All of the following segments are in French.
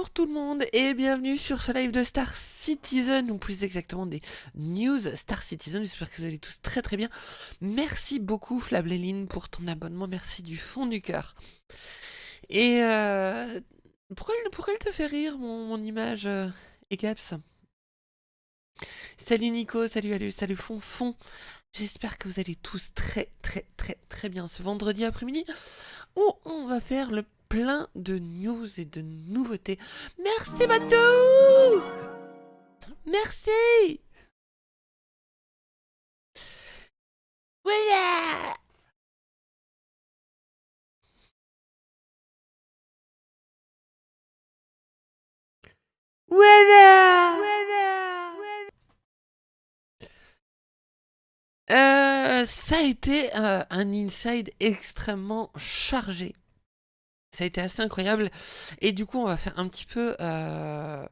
Bonjour tout le monde et bienvenue sur ce live de Star Citizen, ou plus exactement des news Star Citizen, j'espère que vous allez tous très très bien. Merci beaucoup Flabléline pour ton abonnement, merci du fond du cœur. Et euh, pourquoi, elle te fait rire mon, image euh, Egaps? Salut Nico, salut Alu, salut Fonfon. J'espère que vous allez tous très très très très bien ce vendredi après-midi où on va faire le plein de news et de nouveautés. Merci Badou Merci! Voilà! Voilà, euh, ça a été euh, un inside extrêmement chargé. Ça a été assez incroyable. Et du coup, on va faire un petit peu... Euh,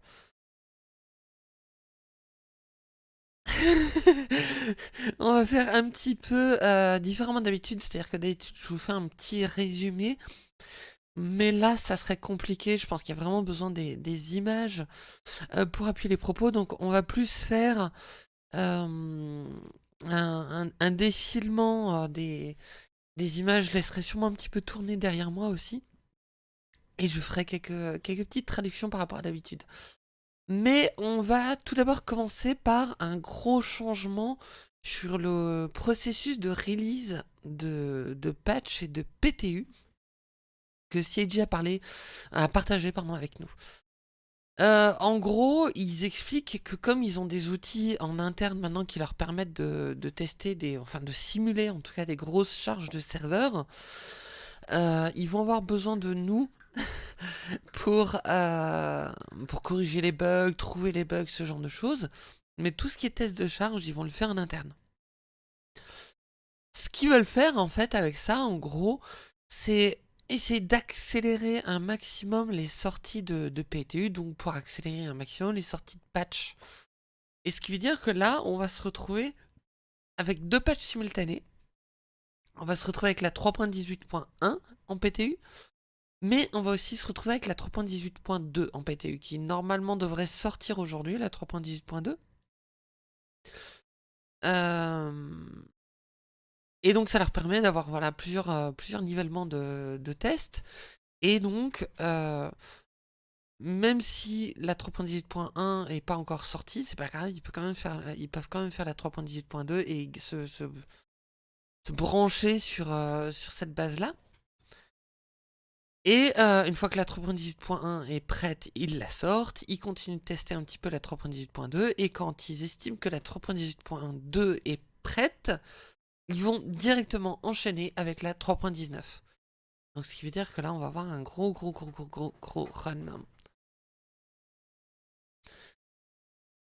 on va faire un petit peu euh, différemment d'habitude, c'est-à-dire que d'habitude je vous fais un petit résumé, mais là ça serait compliqué, je pense qu'il y a vraiment besoin des, images euh, pour appuyer les propos, donc on va plus faire un, défilement des, des images, je laisserai sûrement un petit peu tourner derrière moi aussi. Et je ferai quelques, petites traductions par rapport à d'habitude. Mais on va tout d'abord commencer par un gros changement sur le processus de release de, patch et de PTU que CIG a partagé avec nous. Euh, en gros, ils expliquent que comme ils ont des outils en interne maintenant qui leur permettent de, de tester des, enfin de simuler en tout cas des grosses charges de serveurs, euh, ils vont avoir besoin de nous pour, euh, pour corriger les bugs, trouver les bugs, ce genre de choses. Mais tout ce qui est test de charge, ils vont le faire en interne. Ce qu'ils veulent faire en fait avec ça, en gros, c'est essayer d'accélérer un maximum les sorties de, de, PTU, donc pour accélérer un maximum les sorties de patch. Et ce qui veut dire que là, on va se retrouver avec deux patchs simultanés. On va se retrouver avec la 3.18.1 en PTU, mais on va aussi se retrouver avec la 3.18.2 en PTU, qui normalement devrait sortir aujourd'hui, la 3.18.2. Euh, et donc ça leur permet d'avoir voilà, plusieurs, euh, plusieurs nivellements de, tests. Et donc, euh, même si la 3.18.1 n'est pas encore sortie, c'est pas grave, ils peuvent quand même faire, ils peuvent quand même faire la 3.18.2 et se, se, brancher sur, sur cette base-là. Et euh, une fois que la 3.18.1 est prête, ils la sortent, ils continuent de tester un petit peu la 3.18.2, et quand ils estiment que la 3.18.2 est prête, ils vont directement enchaîner avec la 3.19. Donc ce qui veut dire que là, on va avoir un gros, gros, gros, gros, gros, gros run. De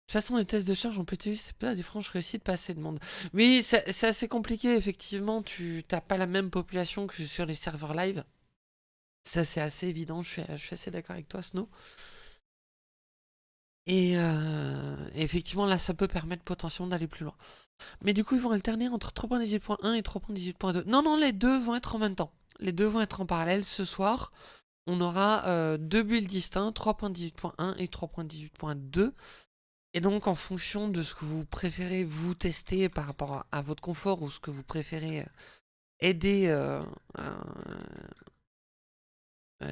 toute façon, les tests de charge en PTU, c'est pas des franches réussites, pas assez de monde. Oui, c'est assez compliqué, effectivement. Tu n'as pas la même population que sur les serveurs live. Ça, c'est assez évident, je suis, je suis assez d'accord avec toi, Snow. Et euh, effectivement, là, ça peut permettre potentiellement d'aller plus loin. Mais du coup, ils vont alterner entre 3.18.1 et 3.18.2. Non, non, les deux vont être en même temps. Les deux vont être en parallèle. Ce soir, on aura euh, deux builds distincts, 3.18.1 et 3.18.2. Et donc, en fonction de ce que vous préférez vous tester par rapport à, votre confort ou ce que vous préférez euh, aider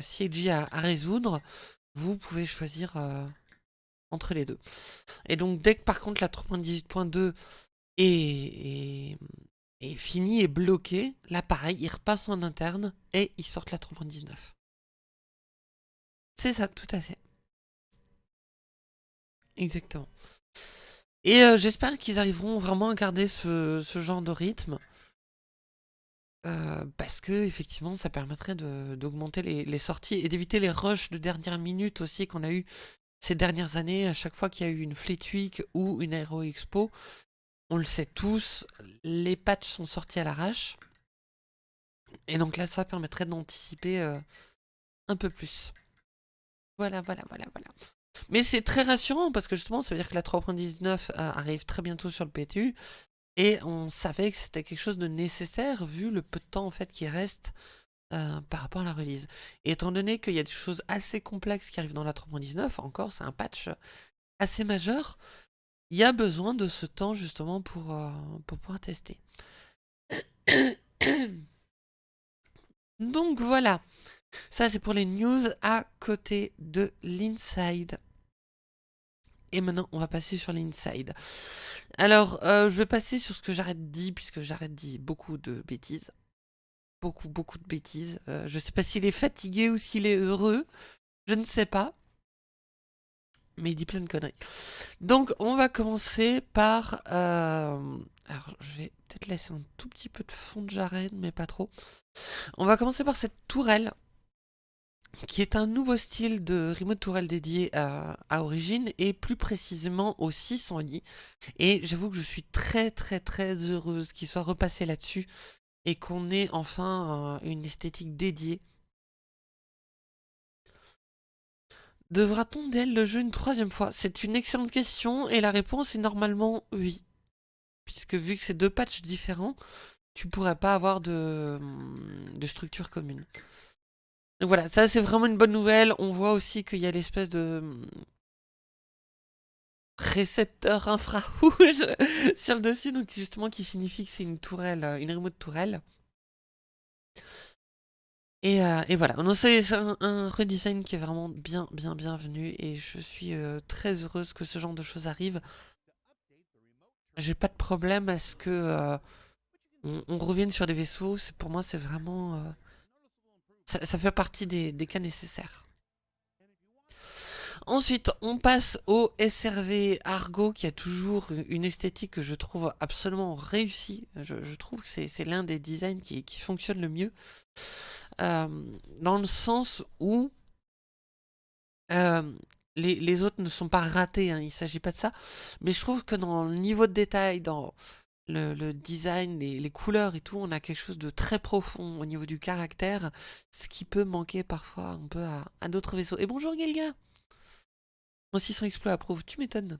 CG à, résoudre, vous pouvez choisir euh, entre les deux. Et donc dès que par contre la 3.18.2 est, est, finie et bloquée, là pareil, il repasse en interne et ils sortent la 3.19. C'est ça, tout à fait. Exactement. Et euh, j'espère qu'ils arriveront vraiment à garder ce genre de rythme. Euh, parce que effectivement ça permettrait d'augmenter les, sorties et d'éviter les rushs de dernière minute aussi qu'on a eu ces dernières années à chaque fois qu'il y a eu une Fleet Week ou une Aero Expo. On le sait tous, les patchs sont sortis à l'arrache. Et donc là ça permettrait d'anticiper euh, un peu plus. Voilà, voilà, voilà, voilà. Mais c'est très rassurant parce que justement ça veut dire que la 3.19 euh, arrive très bientôt sur le PTU et on savait que c'était quelque chose de nécessaire vu le peu de temps en fait qui reste euh, par rapport à la release. Et étant donné qu'il y a des choses assez complexes qui arrivent dans la 3.19, encore, c'est un patch assez majeur, il y a besoin de ce temps justement pour, euh, pour pouvoir tester. Donc voilà, ça c'est pour les news à côté de l'inside. Et maintenant, on va passer sur l'inside. Alors, euh, je vais passer sur ce que j'arrête dire, puisque j'arrête dire beaucoup de bêtises. Beaucoup, beaucoup de bêtises. Euh, je ne sais pas s'il est fatigué ou s'il est heureux. Je ne sais pas. Mais il dit plein de conneries. Donc, on va commencer par... Euh, alors, je vais peut-être laisser un tout petit peu de fond de Jared, mais pas trop. On va commencer par cette tourelle qui est un nouveau style de remote tourelle dédié à, Origin et plus précisément au 600 lits. Et j'avoue que je suis très très très heureuse qu'il soit repassé là-dessus et qu'on ait enfin euh, une esthétique dédiée. Devra-t-on d'elle le jeu une troisième fois? C'est une excellente question et la réponse est normalement oui. Puisque vu que c'est deux patchs différents, tu pourrais pas avoir de structure commune. Donc voilà, ça c'est vraiment une bonne nouvelle. On voit aussi qu'il y a l'espèce de récepteur infrarouge sur le dessus, donc justement qui signifie que c'est une tourelle, euh, une remote tourelle. Et, euh, et voilà, c'est un, un, redesign qui est vraiment bien, bien, bienvenu et je suis euh, très heureuse que ce genre de choses arrive. J'ai pas de problème à ce que on, revienne sur des vaisseaux. Pour moi, c'est vraiment ça, fait partie des, cas nécessaires. Ensuite, on passe au SRV Argo qui a toujours une esthétique que je trouve absolument réussie. Je, trouve que c'est l'un des designs qui, fonctionne le mieux. Euh, dans le sens où euh, les, autres ne sont pas ratés, hein, il ne s'agit pas de ça. Mais je trouve que dans le niveau de détail, dans le, design, les, couleurs et tout, on a quelque chose de très profond au niveau du caractère, ce qui peut manquer parfois un peu à, d'autres vaisseaux. Et bonjour Gelga Moi 600 exploit approuve, tu m'étonnes.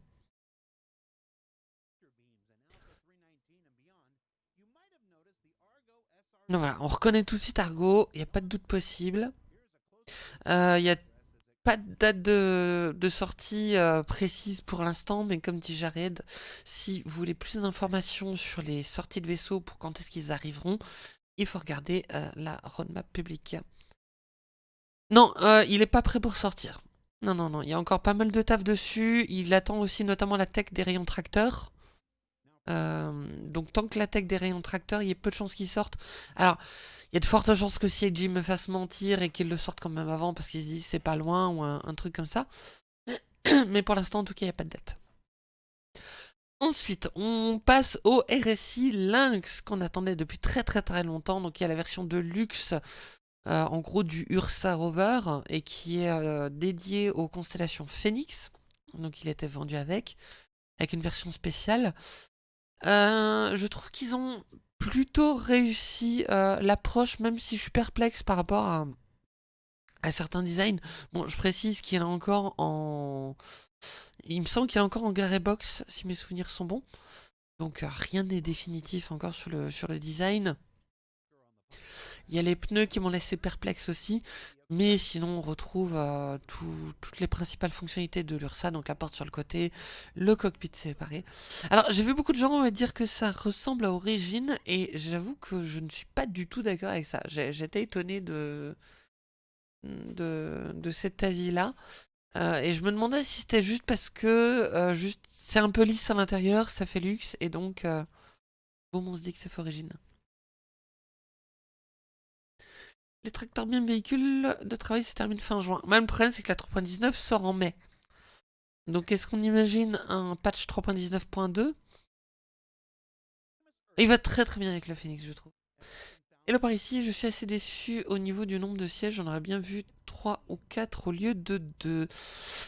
Non, voilà, on reconnaît tout de suite Argo, il n'y a pas de doute possible. Euh, il y a pas de date de, sortie euh, précise pour l'instant, mais comme dit Jared, si vous voulez plus d'informations sur les sorties de vaisseaux pour quand est-ce qu'ils arriveront, il faut regarder euh, la roadmap publique. Non, euh, il n'est pas prêt pour sortir. Non, non, non, il y a encore pas mal de taf dessus. Il attend aussi notamment la tech des rayons tracteurs. donc tant que la tech des rayons tracteurs, il y a peu de chances qu'ils sortent. Alors, y a de fortes chances que CIG me fasse mentir et qu'il le sorte quand même avant parce qu'il se dit c'est pas loin ou un, truc comme ça. Mais pour l'instant, en tout cas, il n'y a pas de date. Ensuite, on passe au RSI Lynx qu'on attendait depuis très très très longtemps. Donc il y a la version de luxe, euh, en gros du Ursa Rover, et qui est euh, dédié aux constellations Phoenix. Donc il était vendu avec, avec une version spéciale. Euh, je trouve qu'ils ont plutôt réussi euh, l'approche, même si je suis perplexe par rapport à, certains designs. Bon, je précise qu'il est encore en... Il me semble qu'il est encore en Garé Box, si mes souvenirs sont bons. Donc euh, rien n'est définitif encore sur le design. Il y a les pneus qui m'ont laissé perplexe aussi. Mais sinon, on retrouve euh, toutes les principales fonctionnalités de l'URSA, donc la porte sur le côté, le cockpit séparé. Alors, j'ai vu beaucoup de gens dire que ça ressemble à Origin, et j'avoue que je ne suis pas du tout d'accord avec ça. J'étais étonné de, de, cet avis-là. Euh, et je me demandais si c'était juste parce que euh, c'est un peu lisse à l'intérieur, ça fait luxe, et donc, bon, on se dit que c'est Origin. Les tracteurs bien véhicules de travail se terminent fin juin. Même le problème, c'est que la 3.19 sort en mai. Donc, est-ce qu'on imagine un patch 3.19.2 Il va très très bien avec le Phoenix, je trouve. Et là, par ici, je suis assez déçu au niveau du nombre de sièges. J'en aurais bien vu 3 ou 4 au lieu de 2.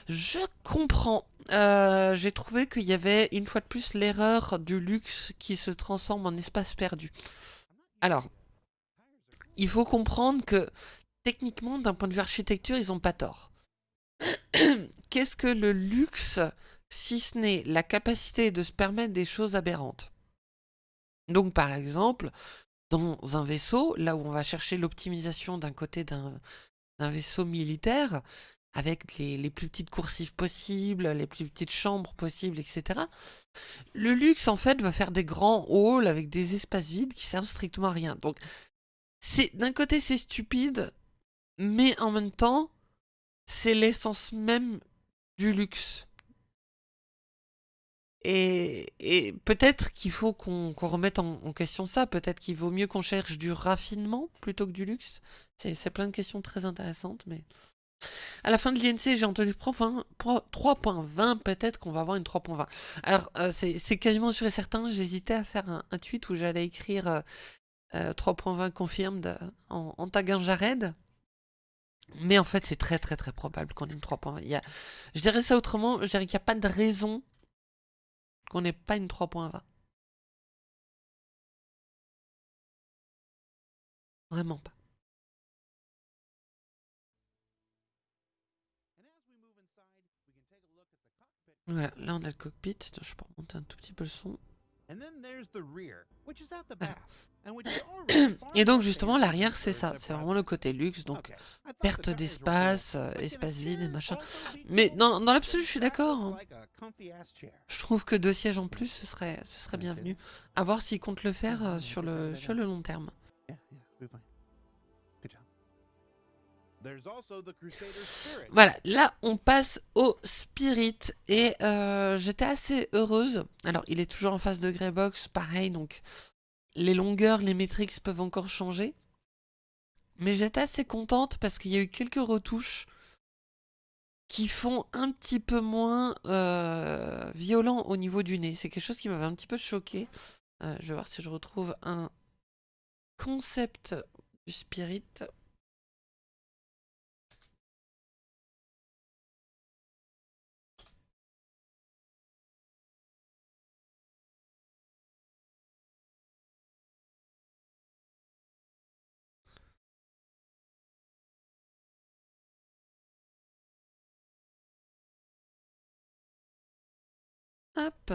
Je comprends. Euh, j'ai trouvé qu'il y avait une fois de plus l'erreur du luxe qui se transforme en espace perdu. Alors, il faut comprendre que techniquement, d'un point de vue architecture, ils n'ont pas tort. Qu'est-ce que le luxe, si ce n'est la capacité de se permettre des choses aberrantes? Donc par exemple, dans un vaisseau, là où on va chercher l'optimisation d'un côté d'un vaisseau militaire, avec les, plus petites coursives possibles, les plus petites chambres possibles, etc. Le luxe, en fait, va faire des grands halls avec des espaces vides qui servent strictement à rien. Donc, d'un côté, c'est stupide, mais en même temps, c'est l'essence même du luxe. Et, peut-être qu'il faut qu'on remette en, question ça, peut-être qu'il vaut mieux qu'on cherche du raffinement plutôt que du luxe. C'est plein de questions très intéressantes, mais... À la fin de l'INC, j'ai entendu 3.20, peut-être qu'on va avoir une 3.20. Alors, euh, c'est quasiment sûr et certain, j'hésitais à faire un, tweet où j'allais écrire 3.20 euh, euh, confirmed en, en taguant Jared. Mais en fait, c'est très très très probable qu'on ait une 3.20. Je dirais ça autrement, je dirais qu'il n'y a pas de raison qu'on n'ait pas une 3.20. Vraiment pas. Voilà, là on a le cockpit. Je peux remonter un tout petit peu le son. Et donc justement l'arrière c'est ça, c'est vraiment le côté luxe, donc perte d'espace, espace vide et machin. Mais dans, dans l'absolu je suis d'accord. Hein. Je trouve que deux sièges en plus ce serait, ce serait bienvenu. À voir s'ils comptent le faire euh, sur le, sur le long terme. Voilà, là on passe au Spirit et euh, j'étais assez heureuse. Alors il est toujours en face de Greybox, pareil, donc les longueurs, les métriques peuvent encore changer. Mais j'étais assez contente parce qu'il y a eu quelques retouches qui font un petit peu moins euh, violent au niveau du nez. C'est quelque chose qui m'avait un petit peu choqué. Euh, je vais voir si je retrouve un concept du Spirit. Hop.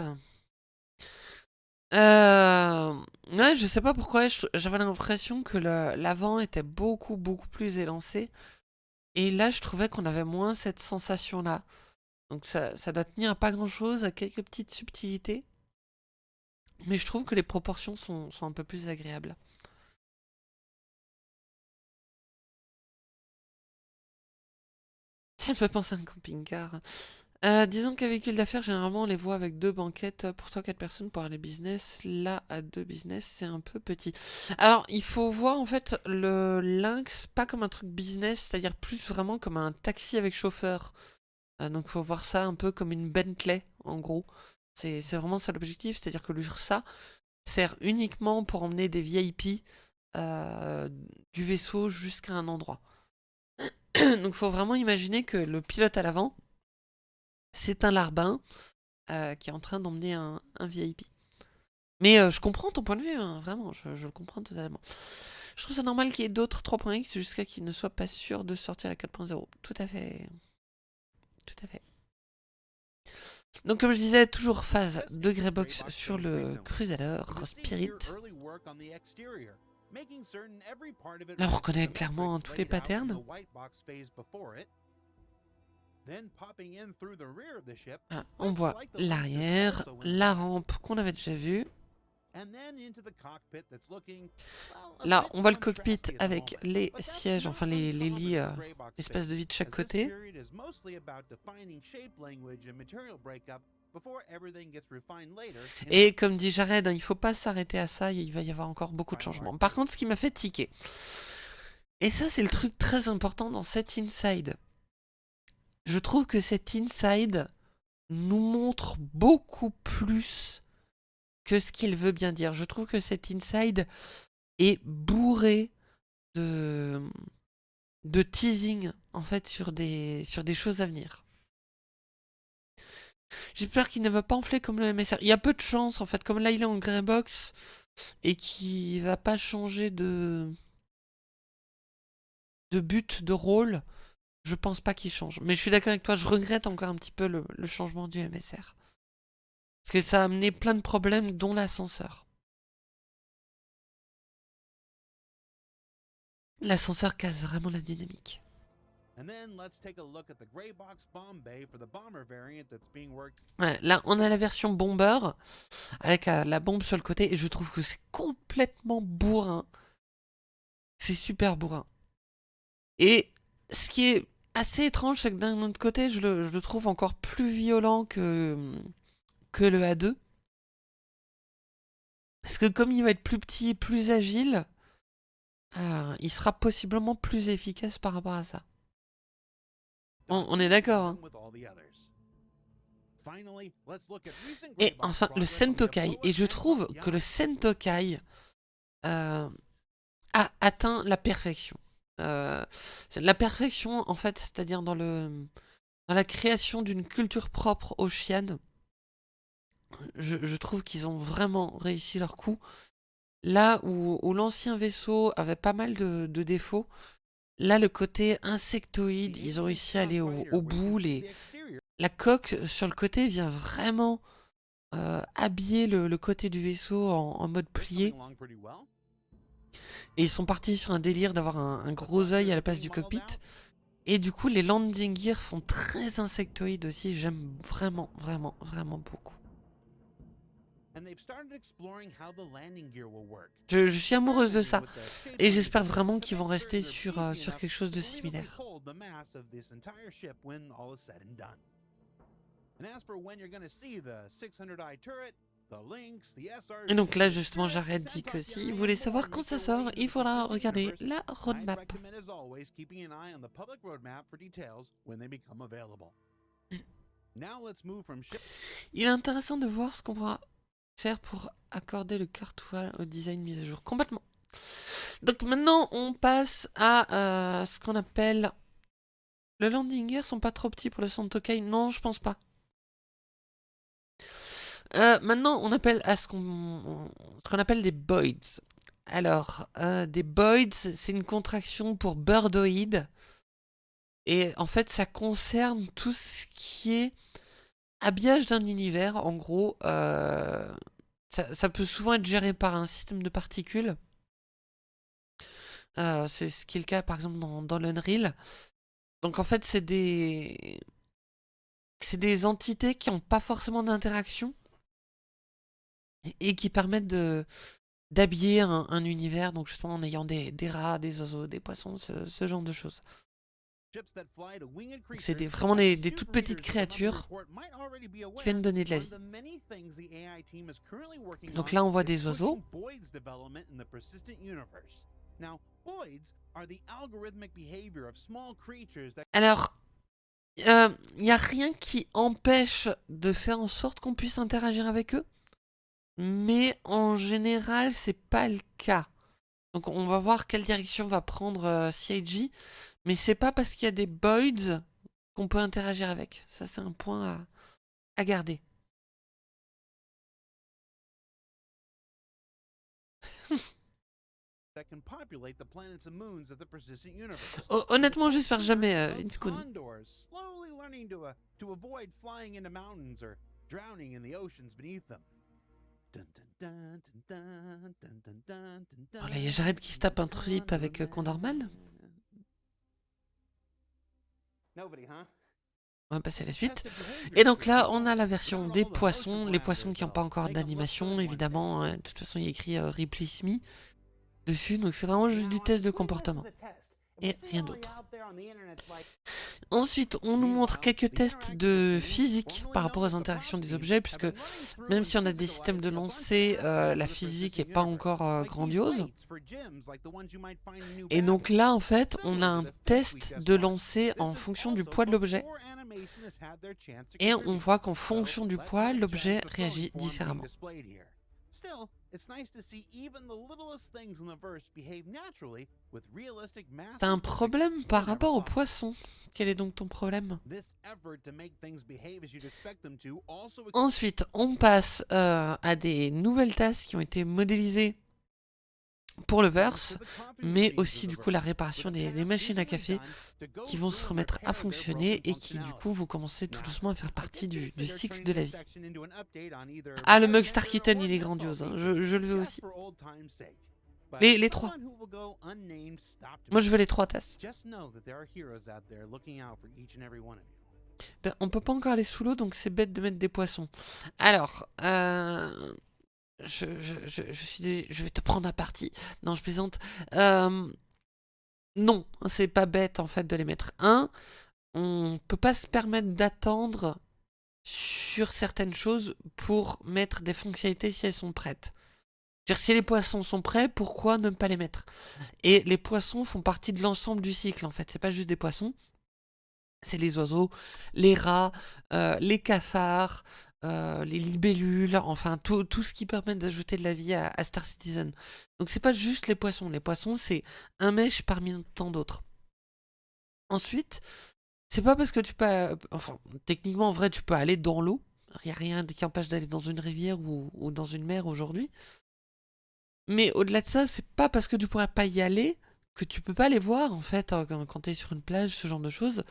Euh... Ouais, je sais pas pourquoi, j'avais l'impression que l'avant était beaucoup, beaucoup plus élancé. Et là, je trouvais qu'on avait moins cette sensation-là. Donc ça, doit tenir à pas grand-chose, à quelques petites subtilités. Mais je trouve que les proportions sont, sont un peu plus agréables. Ça me fait penser à un camping-car. Euh, disons qu'à véhicule d'affaires, généralement, on les voit avec deux banquettes pour 3-4 personnes pour aller business. Là, à deux business, c'est un peu petit. Alors, il faut voir en fait le Lynx pas comme un truc business, c'est-à-dire plus vraiment comme un taxi avec chauffeur. Euh, donc, il faut voir ça un peu comme une Bentley, en gros. C'est vraiment ça l'objectif, c'est-à-dire que l'URSA sert uniquement pour emmener des VIP euh, du vaisseau jusqu'à un endroit. donc, il faut vraiment imaginer que le pilote à l'avant c'est un larbin euh, qui est en train d'emmener un, VIP. Mais euh, je comprends ton point de vue, hein, vraiment, je, le comprends totalement. Je trouve ça normal qu'il y ait d'autres 3.x jusqu'à qu'ils ne soient pas sûrs de sortir la 4.0. Tout à fait. Tout à fait. Donc comme je disais, toujours phase de Greybox sur le Crusader Spirit. Là on reconnaît clairement tous les patterns. Ah, on voit l'arrière, la rampe qu'on avait déjà vue. Là, on voit le cockpit avec les sièges, enfin les, lits, euh, de vie de chaque côté. Et comme dit Jared, hein, il ne faut pas s'arrêter à ça, il va y avoir encore beaucoup de changements. Par contre, ce qui m'a fait tiquer, et ça c'est le truc très important dans cet inside, je trouve que cet inside nous montre beaucoup plus que ce qu'il veut bien dire. Je trouve que cet inside est bourré de, teasing en fait sur des, sur des choses à venir. J'espère qu'il ne va pas enfler comme le MSR. Il y a peu de chance en fait, comme là il est en grey box et qu'il va pas changer de, de but, de rôle. Je pense pas qu'il change. Mais je suis d'accord avec toi, je regrette encore un petit peu le, changement du MSR. Parce que ça a amené plein de problèmes, dont l'ascenseur. L'ascenseur casse vraiment la dynamique. Ouais, là, on a la version bomber avec euh, la bombe sur le côté et je trouve que c'est complètement bourrin. C'est super bourrin. Et ce qui est assez étrange, c'est que d'un autre côté, je le, trouve encore plus violent que, que le A2. Parce que comme il va être plus petit et plus agile, euh, il sera possiblement plus efficace par rapport à ça. On, est d'accord. Hein. Et enfin, le Sentokai. Et je trouve que le Sentokai euh, a atteint la perfection. Euh, la perfection, en fait, c'est-à-dire dans, le, dans la création d'une culture propre aux chiennes. Je, trouve qu'ils ont vraiment réussi leur coup. Là où, l'ancien vaisseau avait pas mal de défauts, Là, le côté insectoïde, ils ont réussi à aller au, bout. La coque sur le côté vient vraiment euh, habiller le, côté du vaisseau en, mode plié. Et ils sont partis sur un délire d'avoir un, gros œil à la place du cockpit. Et du coup, les landing gear font très insectoïdes aussi. J'aime vraiment, vraiment, vraiment beaucoup. Je, suis amoureuse de ça et j'espère vraiment qu'ils vont rester sur, euh, sur quelque chose de similaire. Et donc là justement j'arrête dit que si vous voulez savoir quand ça sort, il faudra regarder la roadmap. Il est intéressant de voir ce qu'on va faire pour accorder le cartouche au design mise à jour Complètement. Donc maintenant, on passe à euh, ce qu'on appelle... Le landing gear sont pas trop petits pour le Santokai Non, je pense pas. Euh, maintenant, on appelle à ce qu'on qu'on appelle des boids. Alors, euh, des boids, c'est une contraction pour birdoid. Et en fait, ça concerne tout ce qui est habillage d'un univers, en gros, euh, ça, peut souvent être géré par un système de particules. C'est ce qui est le cas, par exemple, dans, dans l'Unreal. Donc, en fait, c'est des... C'est des entités qui n'ont pas forcément d'interaction et qui permettent de d'habiller un, univers, donc justement en ayant des, rats, des oiseaux, des poissons, ce genre de choses. C'est vraiment des, toutes petites créatures qui viennent donner de la vie. Donc là, on voit des oiseaux. Alors, il euh, n'y a rien qui empêche de faire en sorte qu'on puisse interagir avec eux? Mais en général, c'est pas le cas. Donc on va voir quelle direction va prendre euh, CIG. Mais c'est pas parce qu'il y a des boids qu'on peut interagir avec. Ça, c'est un point à, garder. honnêtement, j'espère jamais euh, Oh là, il y a Jared qui se tape un trip avec euh, Condorman. On va passer à la suite. Et donc là, on a la version des poissons. Les poissons qui n'ont pas encore d'animation, évidemment. Hein. De toute façon, il y a écrit euh, Ripley Smith dessus. Donc c'est vraiment juste du test de comportement et rien d'autre. Ensuite, on nous montre quelques tests de physique par rapport aux interactions des objets, puisque même si on a des systèmes de lancer, euh, la physique n'est pas encore euh, grandiose. Et donc là, en fait, on a un test de lancer en fonction du poids de l'objet. Et on voit qu'en fonction du poids, l'objet réagit différemment. T'as un problème par rapport aux poissons. Quel est donc ton problème? Ensuite, on passe euh, à des nouvelles tasses qui ont été modélisées pour le verse, mais aussi du coup la réparation des, machines à café qui vont se remettre à fonctionner et qui du coup vont commencer tout doucement à faire partie du, cycle de la vie. Ah le mug Star Kitten il est grandiose, hein. je, le veux aussi. Les, les trois. Moi, je veux les trois tasses. Ben, on peut pas encore aller sous l'eau, donc c'est bête de mettre des poissons. Alors, euh, je, je, suis, je vais te prendre à partie. Non, je plaisante. Euh, non, c'est pas bête en fait de les mettre. Un, on peut pas se permettre d'attendre sur certaines choses pour mettre des fonctionnalités si elles sont prêtes. Dire, si les poissons sont prêts, pourquoi ne pas les mettre? Et les poissons font partie de l'ensemble du cycle en fait, c'est pas juste des poissons. C'est les oiseaux, les rats, euh, les cafards, euh, les libellules, enfin tout, ce qui permet d'ajouter de la vie à, Star Citizen. Donc c'est pas juste les poissons, les poissons c'est un mèche parmi tant d'autres. Ensuite, c'est pas parce que tu peux... Enfin, techniquement en vrai tu peux aller dans l'eau, il a rien qui empêche d'aller dans une rivière ou, dans une mer aujourd'hui. Mais au-delà de ça, c'est pas parce que tu pourrais pas y aller que tu peux pas les voir en fait hein, quand tu es sur une plage, ce genre de choses.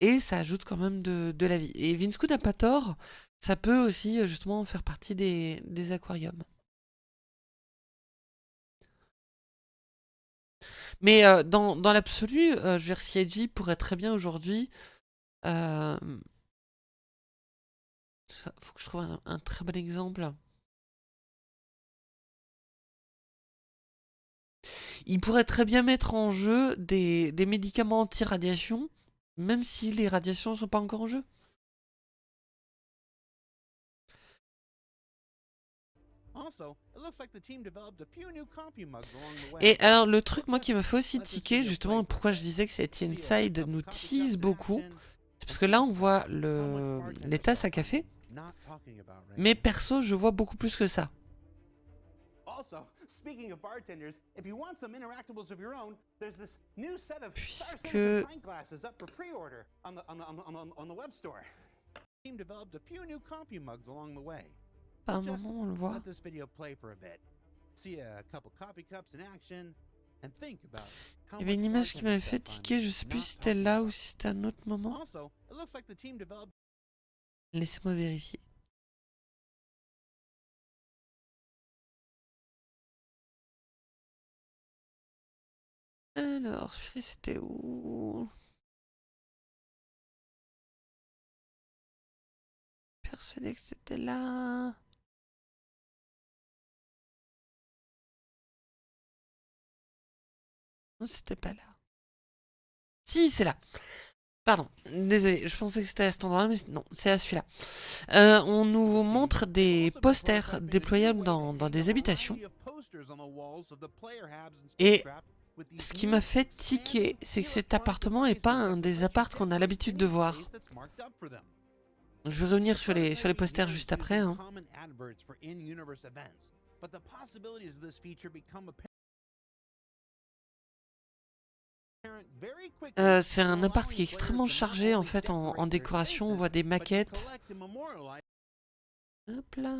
Et ça ajoute quand même de, la vie. Et Vince n'a pas tort, ça peut aussi euh, justement faire partie des, aquariums. Mais euh, dans, l'absolu, euh, pourrait très bien aujourd'hui... Euh, faut que je trouve un, très bon exemple. Il pourrait très bien mettre en jeu des médicaments anti-radiation, même si les radiations ne sont pas encore en jeu. Et alors le truc moi qui me fait aussi tiquer, justement pourquoi je disais que cette inside nous tease beaucoup, c'est parce que là on voit le... les tasses à café, mais perso je vois beaucoup plus que ça. Puisque... Par un moment, on le voit. Il y avait une image qui m'avait fait tiquer, je sais plus si c'était là ou si c'était un autre moment. Laissez-moi vérifier. Alors, c'était où? Persuadé que c'était là. Non, c'était pas là. Si, c'est là. Pardon, désolé, je pensais que c'était à cet endroit, mais non, c'est à celui-là. Euh, on nous montre des posters déployables dans, dans des habitations. Et ce qui m'a fait tiquer, c'est que cet appartement n'est pas un des apparts qu'on a l'habitude de voir. Je vais revenir sur les, sur les posters juste après. Hein. Euh, c'est un appart qui est extrêmement chargé en fait en, décoration. On voit des maquettes. Hop là.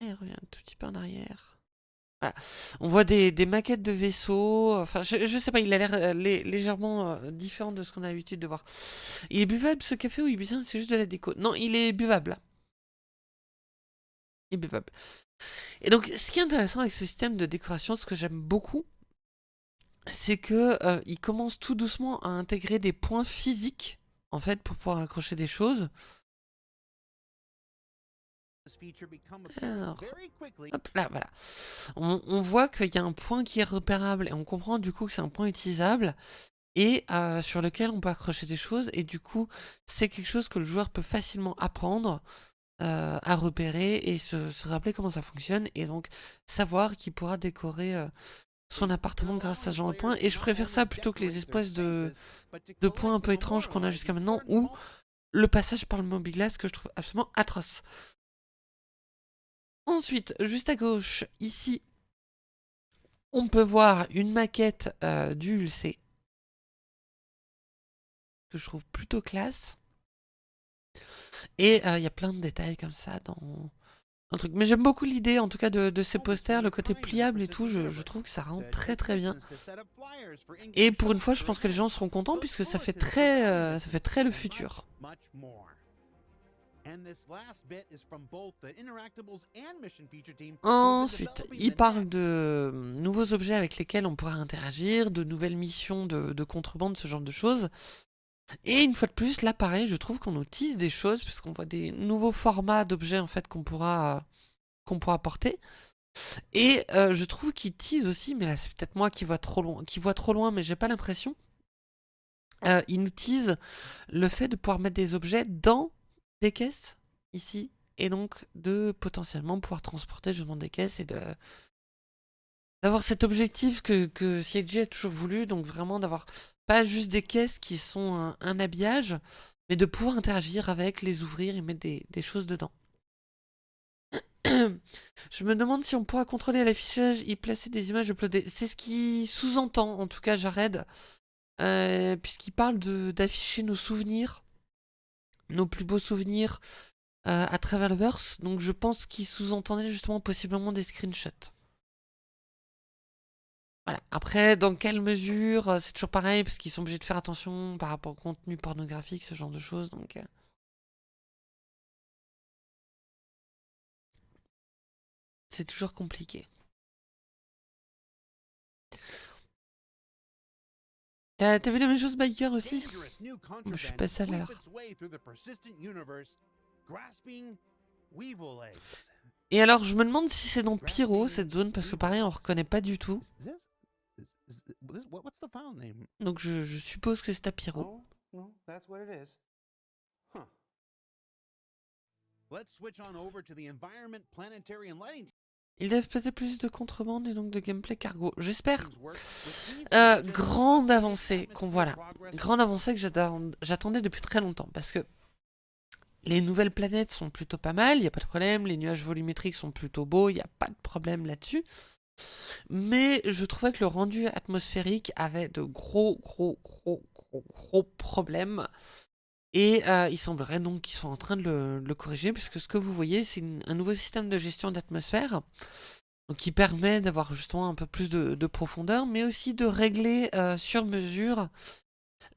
Et revient un tout petit peu en arrière. Voilà. On voit des, maquettes de vaisseaux. Enfin, je, je sais pas, il a l'air euh, légèrement euh, différent de ce qu'on a l'habitude de voir. Il est buvable ce café ou il est c'est juste de la déco? Non, il est buvable. Il est buvable. Et donc, ce qui est intéressant avec ce système de décoration, ce que j'aime beaucoup, c'est que euh, il commence tout doucement à intégrer des points physiques en fait pour pouvoir accrocher des choses. Alors, hop là, voilà. On, voit qu'il y a un point qui est repérable et on comprend du coup que c'est un point utilisable et euh, sur lequel on peut accrocher des choses et du coup c'est quelque chose que le joueur peut facilement apprendre euh, à repérer et se, rappeler comment ça fonctionne et donc savoir qu'il pourra décorer son appartement grâce à ce genre de points. Et je préfère ça plutôt que les espèces de, de points un peu étranges qu'on a jusqu'à maintenant, ou le passage par le mobilas que je trouve absolument atroce. Ensuite, juste à gauche, ici, on peut voir une maquette euh, du ULC. Que je trouve plutôt classe. Et euh, il y a plein de détails comme ça dans, truc. Mais j'aime beaucoup l'idée, en tout cas, de, ces posters, le côté pliable et tout, je, trouve que ça rend très très bien. Et pour une fois, je pense que les gens seront contents, puisque ça fait très, euh, ça fait très le futur. Ensuite, il parle de hum, nouveaux objets avec lesquels on pourra interagir, de nouvelles missions de, contrebande, ce genre de choses. Et une fois de plus, là pareil, je trouve qu'on utilise des choses, puisqu'on voit des nouveaux formats d'objets en fait qu'on pourra, qu'on pourra porter. Et euh, je trouve qu'il tease aussi, mais là c'est peut-être moi qui vois trop loin, qui voit trop loin, mais j'ai pas l'impression. Euh, il nous tease le fait de pouvoir mettre des objets dans des caisses, ici, et donc de potentiellement pouvoir transporter justement des caisses et de d'avoir cet objectif que, que a toujours voulu, donc vraiment d'avoir pas juste des caisses qui sont un, habillage, mais de pouvoir interagir avec, les ouvrir et mettre des, choses dedans. Je me demande si on pourra contrôler l'affichage y placer des images uploadées. C'est ce qui sous-entend, en tout cas, Jared, euh, puisqu'il parle d'afficher nos souvenirs, nos plus beaux souvenirs euh, à travers le verse. Donc je pense qu'il sous-entendait justement possiblement des screenshots. Voilà. Après, dans quelle mesure, euh, c'est toujours pareil, parce qu'ils sont obligés de faire attention par rapport au contenu pornographique, ce genre de choses. Donc, c'est toujours compliqué. T'as vu la même chose Biker aussi? Je suis pas seul alors. Et alors je me demande si c'est dans Pyro cette zone parce que pareil on reconnaît pas du tout. Donc je, je suppose que c'est à Pyro. Let's switch on over to the environment, planetary and lighting ils doivent peut-être plus de contrebande et donc de gameplay cargo. J'espère. Euh, grande avancée qu'on voit là. Grande avancée que j'attendais depuis très longtemps. Parce que les nouvelles planètes sont plutôt pas mal, il n'y a pas de problème. Les nuages volumétriques sont plutôt beaux, il n'y a pas de problème là-dessus. Mais je trouvais que le rendu atmosphérique avait de gros, gros, gros, gros, gros problèmes. Et euh, il semblerait donc qu'ils sont en train de le, corriger, puisque ce que vous voyez, c'est un nouveau système de gestion d'atmosphère, qui permet d'avoir justement un peu plus de, profondeur, mais aussi de régler euh, sur mesure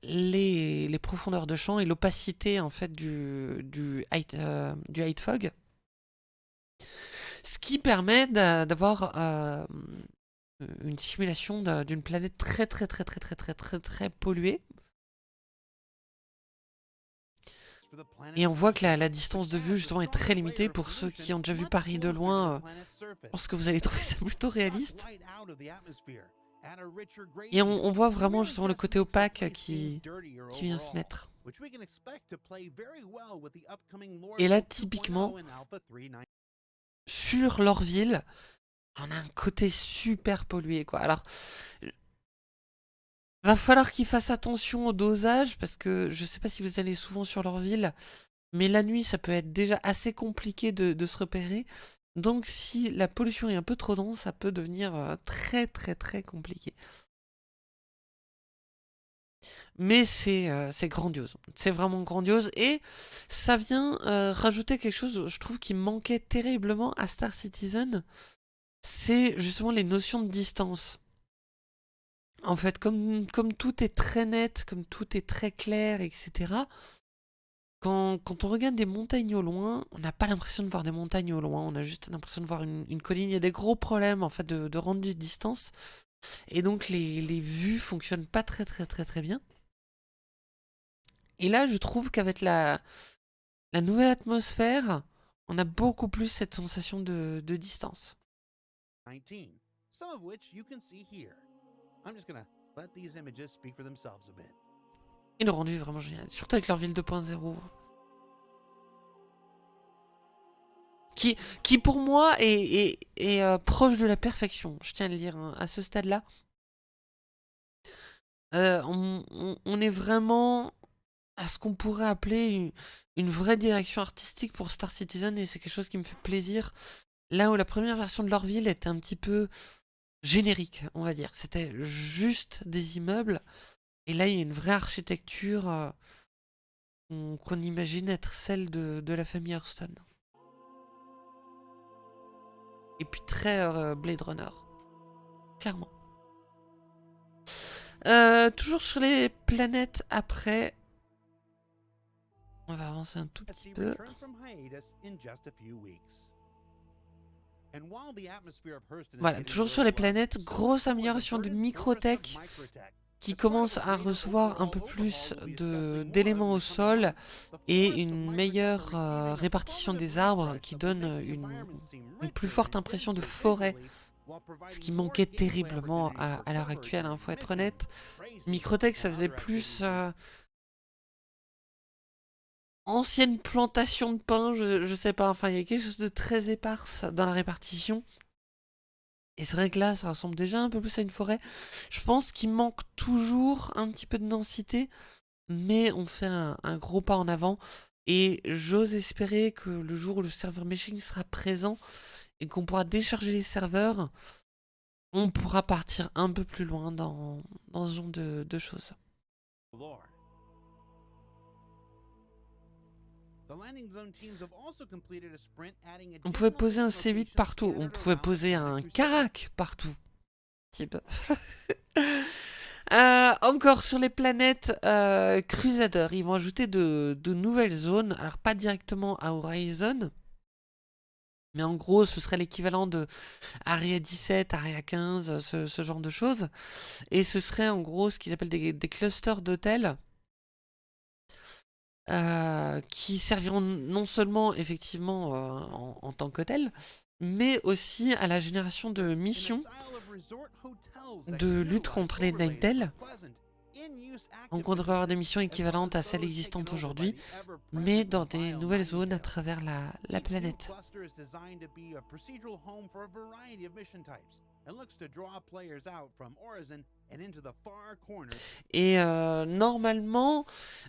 les, profondeurs de champ et l'opacité en fait du, du, euh, du height fog. Ce qui permet d'avoir une simulation d'une planète très très très très très très très très polluée Et on voit que la, distance de vue justement est très limitée pour ceux qui ont déjà vu Paris de loin. Euh, pense que vous allez trouver ça plutôt réaliste. Et on, voit vraiment justement le côté opaque qui, qui vient se mettre. Et là, typiquement, sur Lorville, on a un côté super pollué, quoi. Alors, Va falloir qu'ils fassent attention au dosage, parce que je sais pas si vous allez souvent sur leur ville, mais la nuit, ça peut être déjà assez compliqué de, se repérer. Donc si la pollution est un peu trop dense, ça peut devenir euh, très très très compliqué. Mais euh, c'est grandiose, c'est vraiment grandiose et ça vient euh, rajouter quelque chose, je trouve, qui manquait terriblement à Star Citizen, c'est justement les notions de distance. En fait, comme, comme tout est très net, comme tout est très clair, etc., quand, quand on regarde des montagnes au loin, on n'a pas l'impression de voir des montagnes au loin, on a juste l'impression de voir une, colline. Il y a des gros problèmes en fait de, de rendu de distance, et donc les, les vues fonctionnent pas très très très très bien. Et là, je trouve qu'avec la, la nouvelle atmosphère, on a beaucoup plus cette sensation de, de distance. 19, some of which you can see here. Et le rendu est vraiment génial, surtout avec leur ville 2.0. Qui, pour moi est, euh, proche de la perfection, je tiens à le dire, hein, à ce stade-là. Euh, on, est vraiment à ce qu'on pourrait appeler une, vraie direction artistique pour Star Citizen et c'est quelque chose qui me fait plaisir. Là où la première version de leur ville était un petit peu générique, on va dire. C'était juste des immeubles. Et là, il y a une vraie architecture euh, qu'on imagine être celle de, la famille Hearthstone. Et puis très euh, Blade Runner. Clairement. Euh, toujours sur les planètes après. On va avancer un tout petit peu. Voilà, toujours sur les planètes, grosse amélioration de Microtech qui commence à recevoir un peu plus d'éléments au sol et une meilleure euh, répartition des arbres qui donne une, plus forte impression de forêt. Ce qui manquait terriblement à, l'heure actuelle, il hein, faut être honnête. Microtech, ça faisait plus... Euh, ancienne plantation de pin, je, je sais pas, enfin il y a quelque chose de très éparse dans la répartition. Et c'est vrai que là, ça ressemble déjà un peu plus à une forêt. Je pense qu'il manque toujours un petit peu de densité, mais on fait un, gros pas en avant. Et j'ose espérer que le jour où le serveur meshing sera présent et qu'on pourra décharger les serveurs, on pourra partir un peu plus loin dans, dans ce genre de, de choses. On pouvait poser un C8 partout, on pouvait poser un Karak partout. Type. Euh, encore sur les planètes euh, Crusader, ils vont ajouter de, nouvelles zones. Alors pas directement à Horizon, mais en gros ce serait l'équivalent de Aria 17, Aria 15, ce, genre de choses. Et ce serait en gros ce qu'ils appellent des clusters d'hôtels euh, qui serviront non seulement effectivement euh, en, tant qu'hôtel, mais aussi à la génération de missions de lutte contre les Ninetales. On avoir des missions équivalentes à celles existantes aujourd'hui, mais dans des nouvelles zones à travers la, la planète. Et euh, normalement,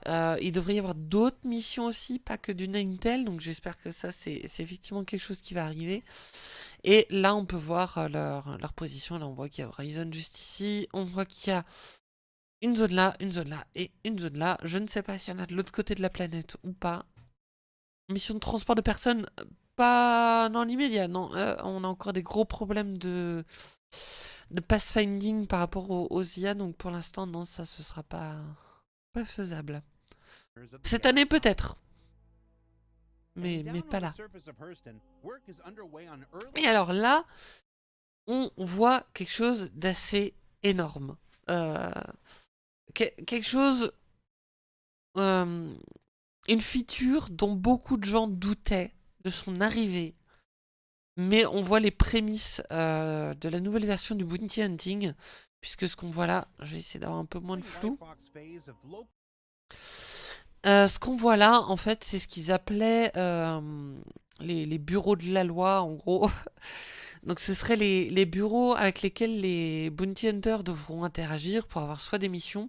euh, il devrait y avoir d'autres missions aussi, pas que du Ninetale, donc j'espère que ça c'est effectivement quelque chose qui va arriver. Et là on peut voir euh, leur, leur position, là on voit qu'il y a Horizon juste ici, on voit qu'il y a une zone là, une zone là et une zone là. Je ne sais pas s'il y en a de l'autre côté de la planète ou pas. Mission de transport de personnes, pas dans l'immédiat, non. on a encore des gros problèmes de de pathfinding par rapport aux, IA, donc pour l'instant, non, ça, ce sera pas, pas faisable. Cette année, peut-être. Mais, mais pas là. Et alors là, on voit quelque chose d'assez énorme. Euh, quelque chose... Euh, une feature dont beaucoup de gens doutaient de son arrivée mais on voit les prémices euh, de la nouvelle version du Bounty Hunting, puisque ce qu'on voit là, je vais essayer d'avoir un peu moins de flou. Euh, ce qu'on voit là, en fait, c'est ce qu'ils appelaient euh, les, bureaux de la loi, en gros. Donc ce seraient les, les, bureaux avec lesquels les Bounty Hunters devront interagir pour avoir soit des missions,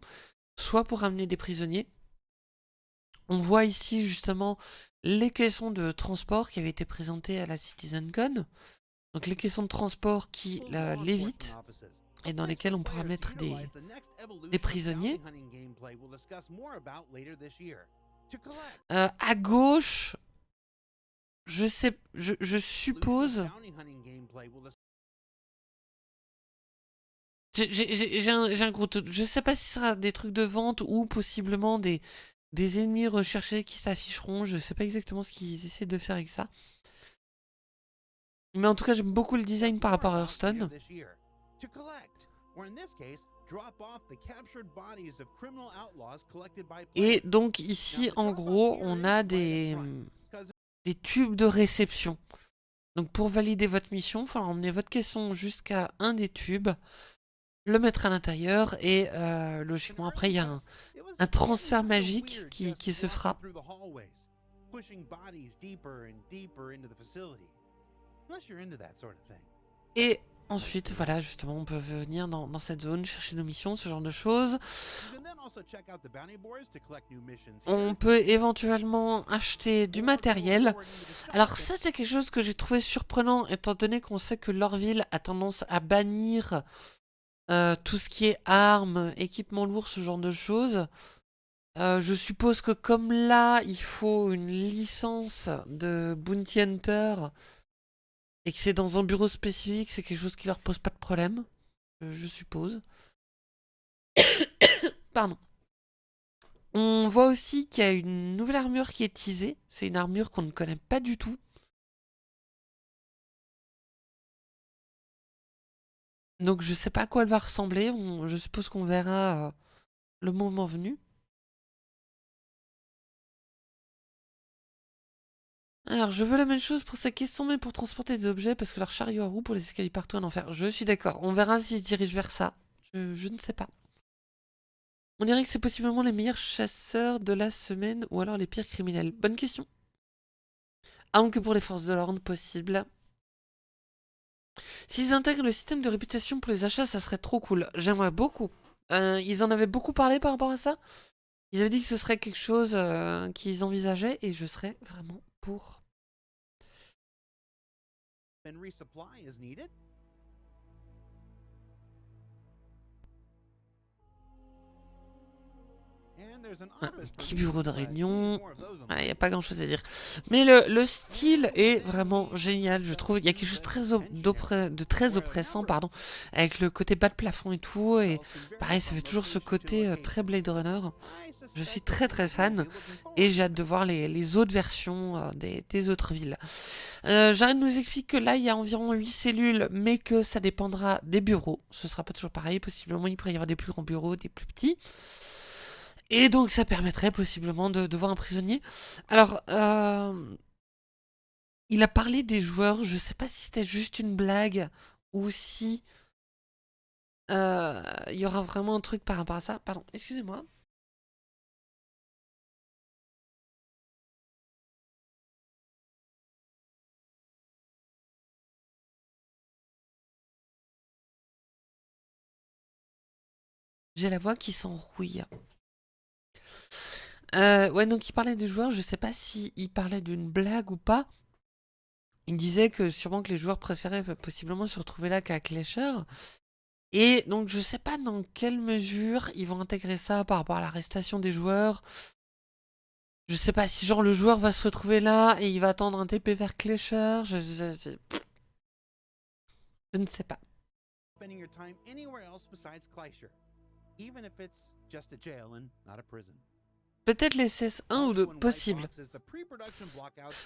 soit pour amener des prisonniers. On voit ici justement les caissons de transport qui avaient été présentées à la CitizenCon. Donc les caissons de transport qui l'évitent et dans lesquels on pourra mettre des, prisonniers. Euh, à gauche, je sais, je, je suppose... J'ai un, un, gros Je sais pas si ce sera des trucs de vente ou possiblement des, des ennemis recherchés qui s'afficheront. Je sais pas exactement ce qu'ils essaient de faire avec ça. Mais en tout cas, j'aime beaucoup le design par rapport à Hearthstone. Et donc ici, en gros, on a des, des tubes de réception. Donc pour valider votre mission, il faudra emmener votre caisson jusqu'à un des tubes, le mettre à l'intérieur et euh, logiquement après il y a un, un transfert magique qui, qui se fera. Et ensuite, voilà, justement, on peut venir dans, dans, cette zone, chercher nos missions, ce genre de choses. On peut éventuellement acheter du matériel. Alors ça, c'est quelque chose que j'ai trouvé surprenant, étant donné qu'on sait que Lorville a tendance à bannir euh, tout ce qui est armes, équipement lourd, ce genre de choses. Euh, je suppose que comme là, il faut une licence de Bounty Hunter et que c'est dans un bureau spécifique, c'est quelque chose qui leur pose pas de problème, je suppose. Pardon. On voit aussi qu'il y a une nouvelle armure qui est teasée. C'est une armure qu'on ne connaît pas du tout. Donc je sais pas à quoi elle va ressembler. je suppose qu'on verra euh, le moment venu. Alors, je veux la même chose pour ces caissons, mais pour transporter des objets, parce que leur chariot à roues pour les escaliers partout en enfer. Je suis d'accord. On verra s'ils se dirigent vers ça. Je, ne sais pas. On dirait que c'est possiblement les meilleurs chasseurs de la semaine, ou alors les pires criminels. Bonne question. Ah, que pour les forces de l'ordre, possible. S'ils intègrent le système de réputation pour les achats, ça serait trop cool. J'aimerais beaucoup. Euh, ils en avaient beaucoup parlé par rapport à ça. Ils avaient dit que ce serait quelque chose euh, qu'ils envisageaient et je serais vraiment pour. Un petit bureau de réunion. Il n'y a pas grand chose à dire. Mais le, style est vraiment génial, je trouve. Il y a quelque chose de très oppressant, pardon, avec le côté bas de plafond et tout. Et pareil, ça fait toujours ce côté euh, très Blade Runner. Je suis très très fan. Et j'ai hâte de voir les, autres versions euh, des, autres villes. Euh, J'arrête de nous expliquer que là, il y a environ 8 cellules, mais que ça dépendra des bureaux. Ce sera pas toujours pareil. Possiblement, il pourrait y avoir des plus grands bureaux, des plus petits. Et donc ça permettrait possiblement de, voir un prisonnier. Alors, euh, il a parlé des joueurs, je sais pas si c'était juste une blague ou si euh, il y aura vraiment un truc par rapport à ça. Pardon, excusez-moi. J'ai la voix qui s'enrouille. Euh, ouais, donc il parlait des joueurs, je sais pas s'il parlait d'une blague ou pas. Il disait que sûrement que les joueurs préféraient possiblement se retrouver là qu'à Clasher. Et donc je sais pas dans quelle mesure ils vont intégrer ça par rapport à l'arrestation des joueurs. Je sais pas si genre le joueur va se retrouver là et il va attendre un TP vers Clasher. Je, je, je ne sais pas. Peut-être les CS1 ou 2, possible.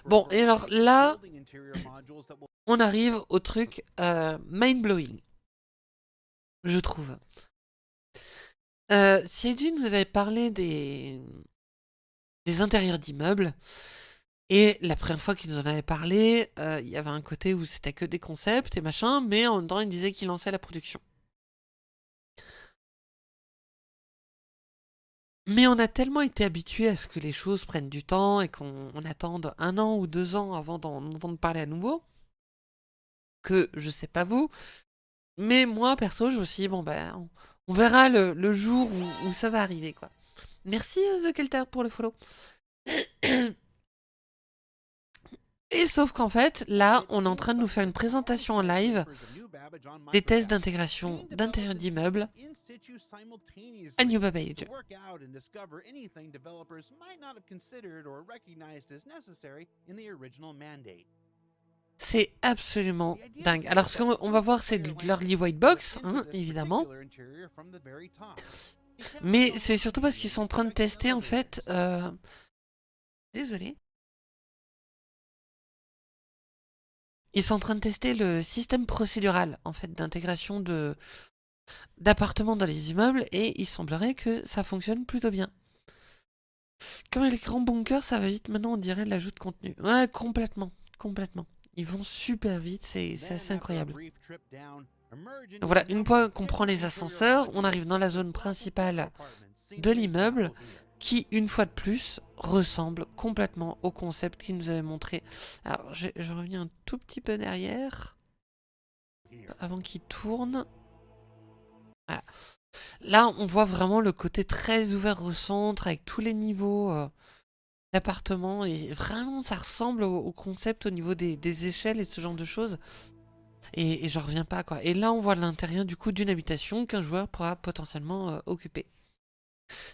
Bon, et alors là, on arrive au truc euh, mind-blowing, je trouve. Euh, nous avait parlé des, des intérieurs d'immeubles, et la première fois qu'il nous en avait parlé, euh, il y avait un côté où c'était que des concepts et machin, mais en même temps il disait qu'il lançait la production. Mais on a tellement été habitué à ce que les choses prennent du temps et qu'on attende un an ou deux ans avant d'en entendre parler à nouveau, que je sais pas vous, mais moi perso je me suis dit bon ben on, verra le, jour où, ça va arriver quoi. Merci euh, The Kelter pour le follow. Et sauf qu'en fait, là, on est en train de nous faire une présentation en live des tests d'intégration d'intérieur d'immeubles à New Babbage. C'est absolument dingue. Alors, ce qu'on va voir, c'est l'early white box, hein, évidemment. Mais c'est surtout parce qu'ils sont en train de tester, en fait... Euh... Désolé. Ils sont en train de tester le système procédural en fait d'intégration de d'appartements dans les immeubles et il semblerait que ça fonctionne plutôt bien. Comme les grands bunkers, ça va vite maintenant, on dirait l'ajout de contenu. Ouais, complètement, complètement. Ils vont super vite, c'est assez incroyable. voilà, une fois qu'on prend les ascenseurs, on arrive dans la zone principale de l'immeuble qui, une fois de plus, ressemble complètement au concept qu'il nous avait montré. Alors, je, reviens un tout petit peu derrière, avant qu'il tourne. Voilà. Là, on voit vraiment le côté très ouvert au centre, avec tous les niveaux euh, d'appartement. Et vraiment, ça ressemble au, concept au niveau des, échelles et ce genre de choses. Et, et j'en reviens pas, quoi. Et là, on voit l'intérieur, du coup, d'une habitation qu'un joueur pourra potentiellement euh, occuper.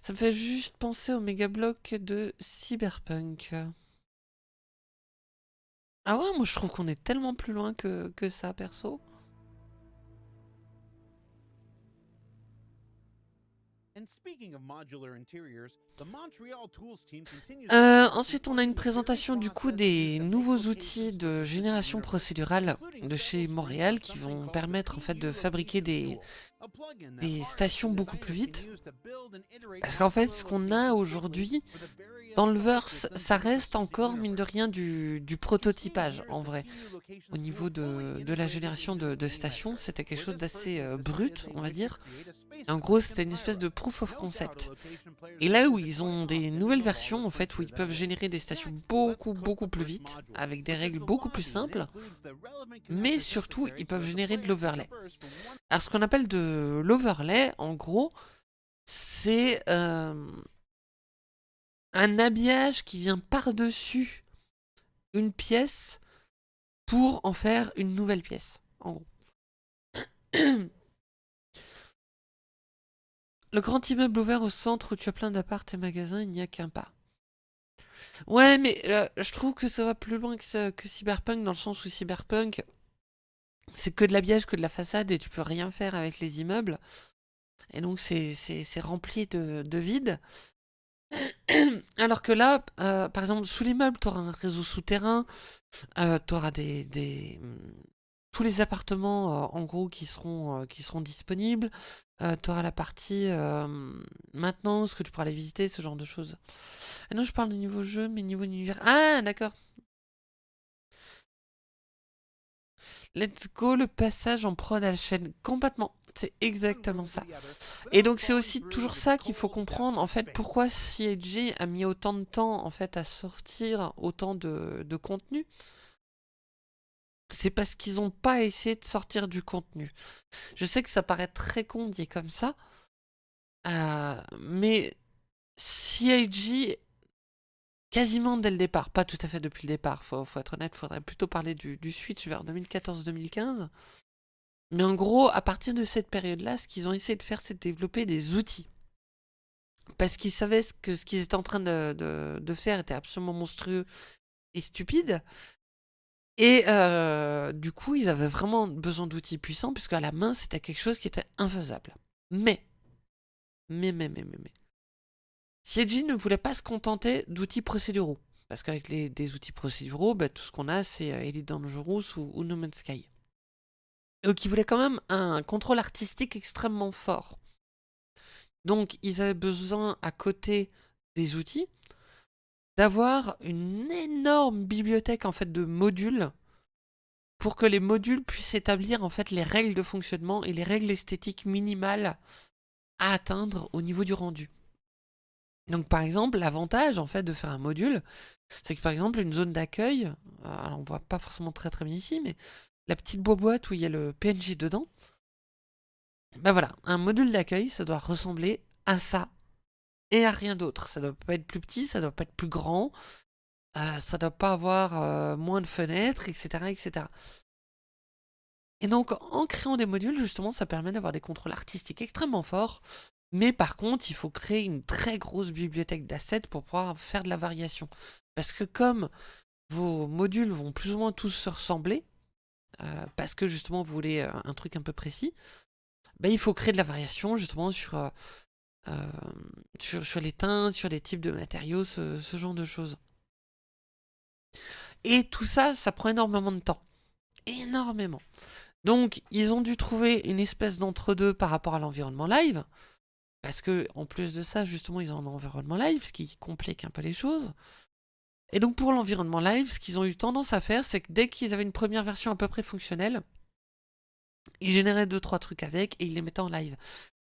Ça me fait juste penser au méga bloc de Cyberpunk. Ah ouais, moi je trouve qu'on est tellement plus loin que, que ça, perso. Euh, ensuite, on a une présentation du coup des nouveaux outils de génération procédurale de chez Montréal qui vont permettre en fait de fabriquer des, des stations beaucoup plus vite. Parce qu'en fait, ce qu'on a aujourd'hui dans le verse, ça reste encore, mine de rien, du, du prototypage, en vrai. Au niveau de, de la génération de, de stations, c'était quelque chose d'assez euh, brut, on va dire. En gros, c'était une espèce de proof of concept. Et là où ils ont des nouvelles versions, en fait, où ils peuvent générer des stations beaucoup, beaucoup plus vite, avec des règles beaucoup plus simples, mais surtout, ils peuvent générer de l'overlay. Alors, ce qu'on appelle de l'overlay, en gros, c'est... Euh, un habillage qui vient par-dessus une pièce pour en faire une nouvelle pièce, en gros. Le grand immeuble ouvert au centre où tu as plein d'apparts et magasins, il n'y a qu'un pas. Ouais, mais euh, je trouve que ça va plus loin que, Cyberpunk, dans le sens où Cyberpunk, c'est que de l'habillage, que de la façade, et tu peux rien faire avec les immeubles. Et donc c'est rempli de, de vide. Alors que là, euh, par exemple, sous l'immeuble, tu auras un réseau souterrain, euh, tu auras des, tous les appartements, euh, en gros, qui seront, seront disponibles. tu auras la partie maintenance, que tu pourras aller visiter, ce genre de choses. Ah non, je parle de niveau jeu, mais niveau univers... Ah, d'accord Let's go, le passage en prod à la chaîne. Complètement. C'est exactement ça. Et donc c'est aussi toujours ça qu'il faut comprendre, en fait, pourquoi CIG a mis autant de temps, en fait, à sortir autant de, contenu. C'est parce qu'ils n'ont pas essayé de sortir du contenu. Je sais que ça paraît très con dit comme ça, euh, mais CIG, quasiment dès le départ, pas tout à fait depuis le départ, faut, faut être honnête, faudrait plutôt parler du, du switch vers 2014-2015, mais en gros, à partir de cette période-là, ce qu'ils ont essayé de faire, c'est de développer des outils. Parce qu'ils savaient que ce qu'ils étaient en train de, faire était absolument monstrueux et stupide. Et euh, du coup, ils avaient vraiment besoin d'outils puissants, puisque à la main, c'était quelque chose qui était infaisable. Mais, mais, mais, mais, mais, mais. Ne voulait pas se contenter d'outils procéduraux. Parce qu'avec des outils procéduraux, bah, tout ce qu'on a, c'est euh, Elite Dangerous ou, ou No Man's Sky qui voulaient quand même un contrôle artistique extrêmement fort. Donc ils avaient besoin, à côté des outils, d'avoir une énorme bibliothèque en fait de modules pour que les modules puissent établir en fait les règles de fonctionnement et les règles esthétiques minimales à atteindre au niveau du rendu. Donc par exemple, l'avantage en fait de faire un module, c'est que par exemple une zone d'accueil, alors on voit pas forcément très très bien ici, mais la petite boîte où il y a le PNG dedans, ben voilà, un module d'accueil, ça doit ressembler à ça et à rien d'autre. Ça doit pas être plus petit, ça doit pas être plus grand, euh, ça doit pas avoir euh, moins de fenêtres, etc., etc. Et donc, en créant des modules, justement, ça permet d'avoir des contrôles artistiques extrêmement forts. Mais par contre, il faut créer une très grosse bibliothèque d'assets pour pouvoir faire de la variation. Parce que comme vos modules vont plus ou moins tous se ressembler, euh, parce que justement vous voulez un truc un peu précis, ben, il faut créer de la variation justement sur, sur, sur, les teintes, sur les types de matériaux, ce, ce, genre de choses. Et tout ça, ça prend énormément de temps. Énormément. Donc, ils ont dû trouver une espèce d'entre-deux par rapport à l'environnement live. Parce que, en plus de ça, justement, ils ont un environnement live, ce qui complique un peu les choses. Et donc pour l'environnement live, ce qu'ils ont eu tendance à faire, c'est que dès qu'ils avaient une première version à peu près fonctionnelle, ils généraient 2-3 trucs avec et ils les mettaient en live.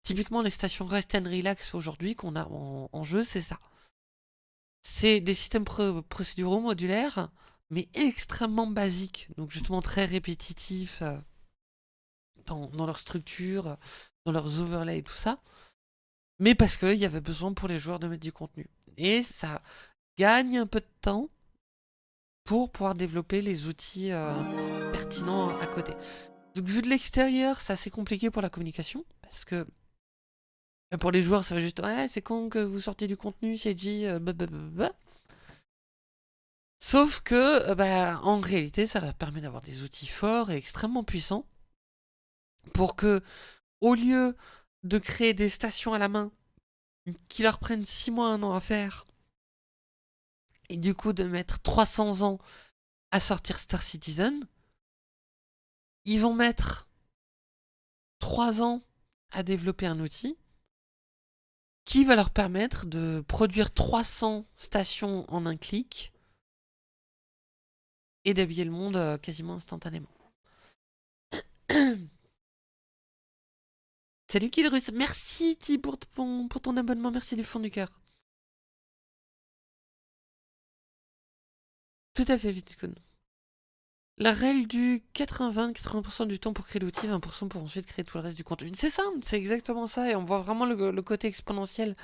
Typiquement les stations Rest and Relax aujourd'hui qu'on a en, jeu, c'est ça. C'est des systèmes procéduraux modulaires, mais extrêmement basiques, donc justement très répétitifs euh, dans, leur structure, dans leurs overlays et tout ça, mais parce qu'il y avait besoin pour les joueurs de mettre du contenu. Et ça gagne un peu de temps pour pouvoir développer les outils euh, pertinents à côté. Donc vu de l'extérieur, c'est assez compliqué pour la communication, parce que pour les joueurs, ça va juste ouais, c'est con que vous sortez du contenu, CG, euh, blablabla. Sauf que, bah, en réalité, ça leur permet d'avoir des outils forts et extrêmement puissants pour que, au lieu de créer des stations à la main qui leur prennent 6 mois, 1 an à faire, et du coup de mettre 300 ans à sortir Star Citizen, ils vont mettre 3 ans à développer un outil qui va leur permettre de produire 300 stations en un clic et d'habiller le monde euh, quasiment instantanément. Salut Killrus, merci Ti pour, pour ton abonnement, merci du fond du cœur. Tout à fait, Vitcoon. La règle du 80 80% du temps pour créer l'outil, 20% pour ensuite créer tout le reste du contenu. C'est ça, c'est exactement ça, et on voit vraiment le, côté exponentiel.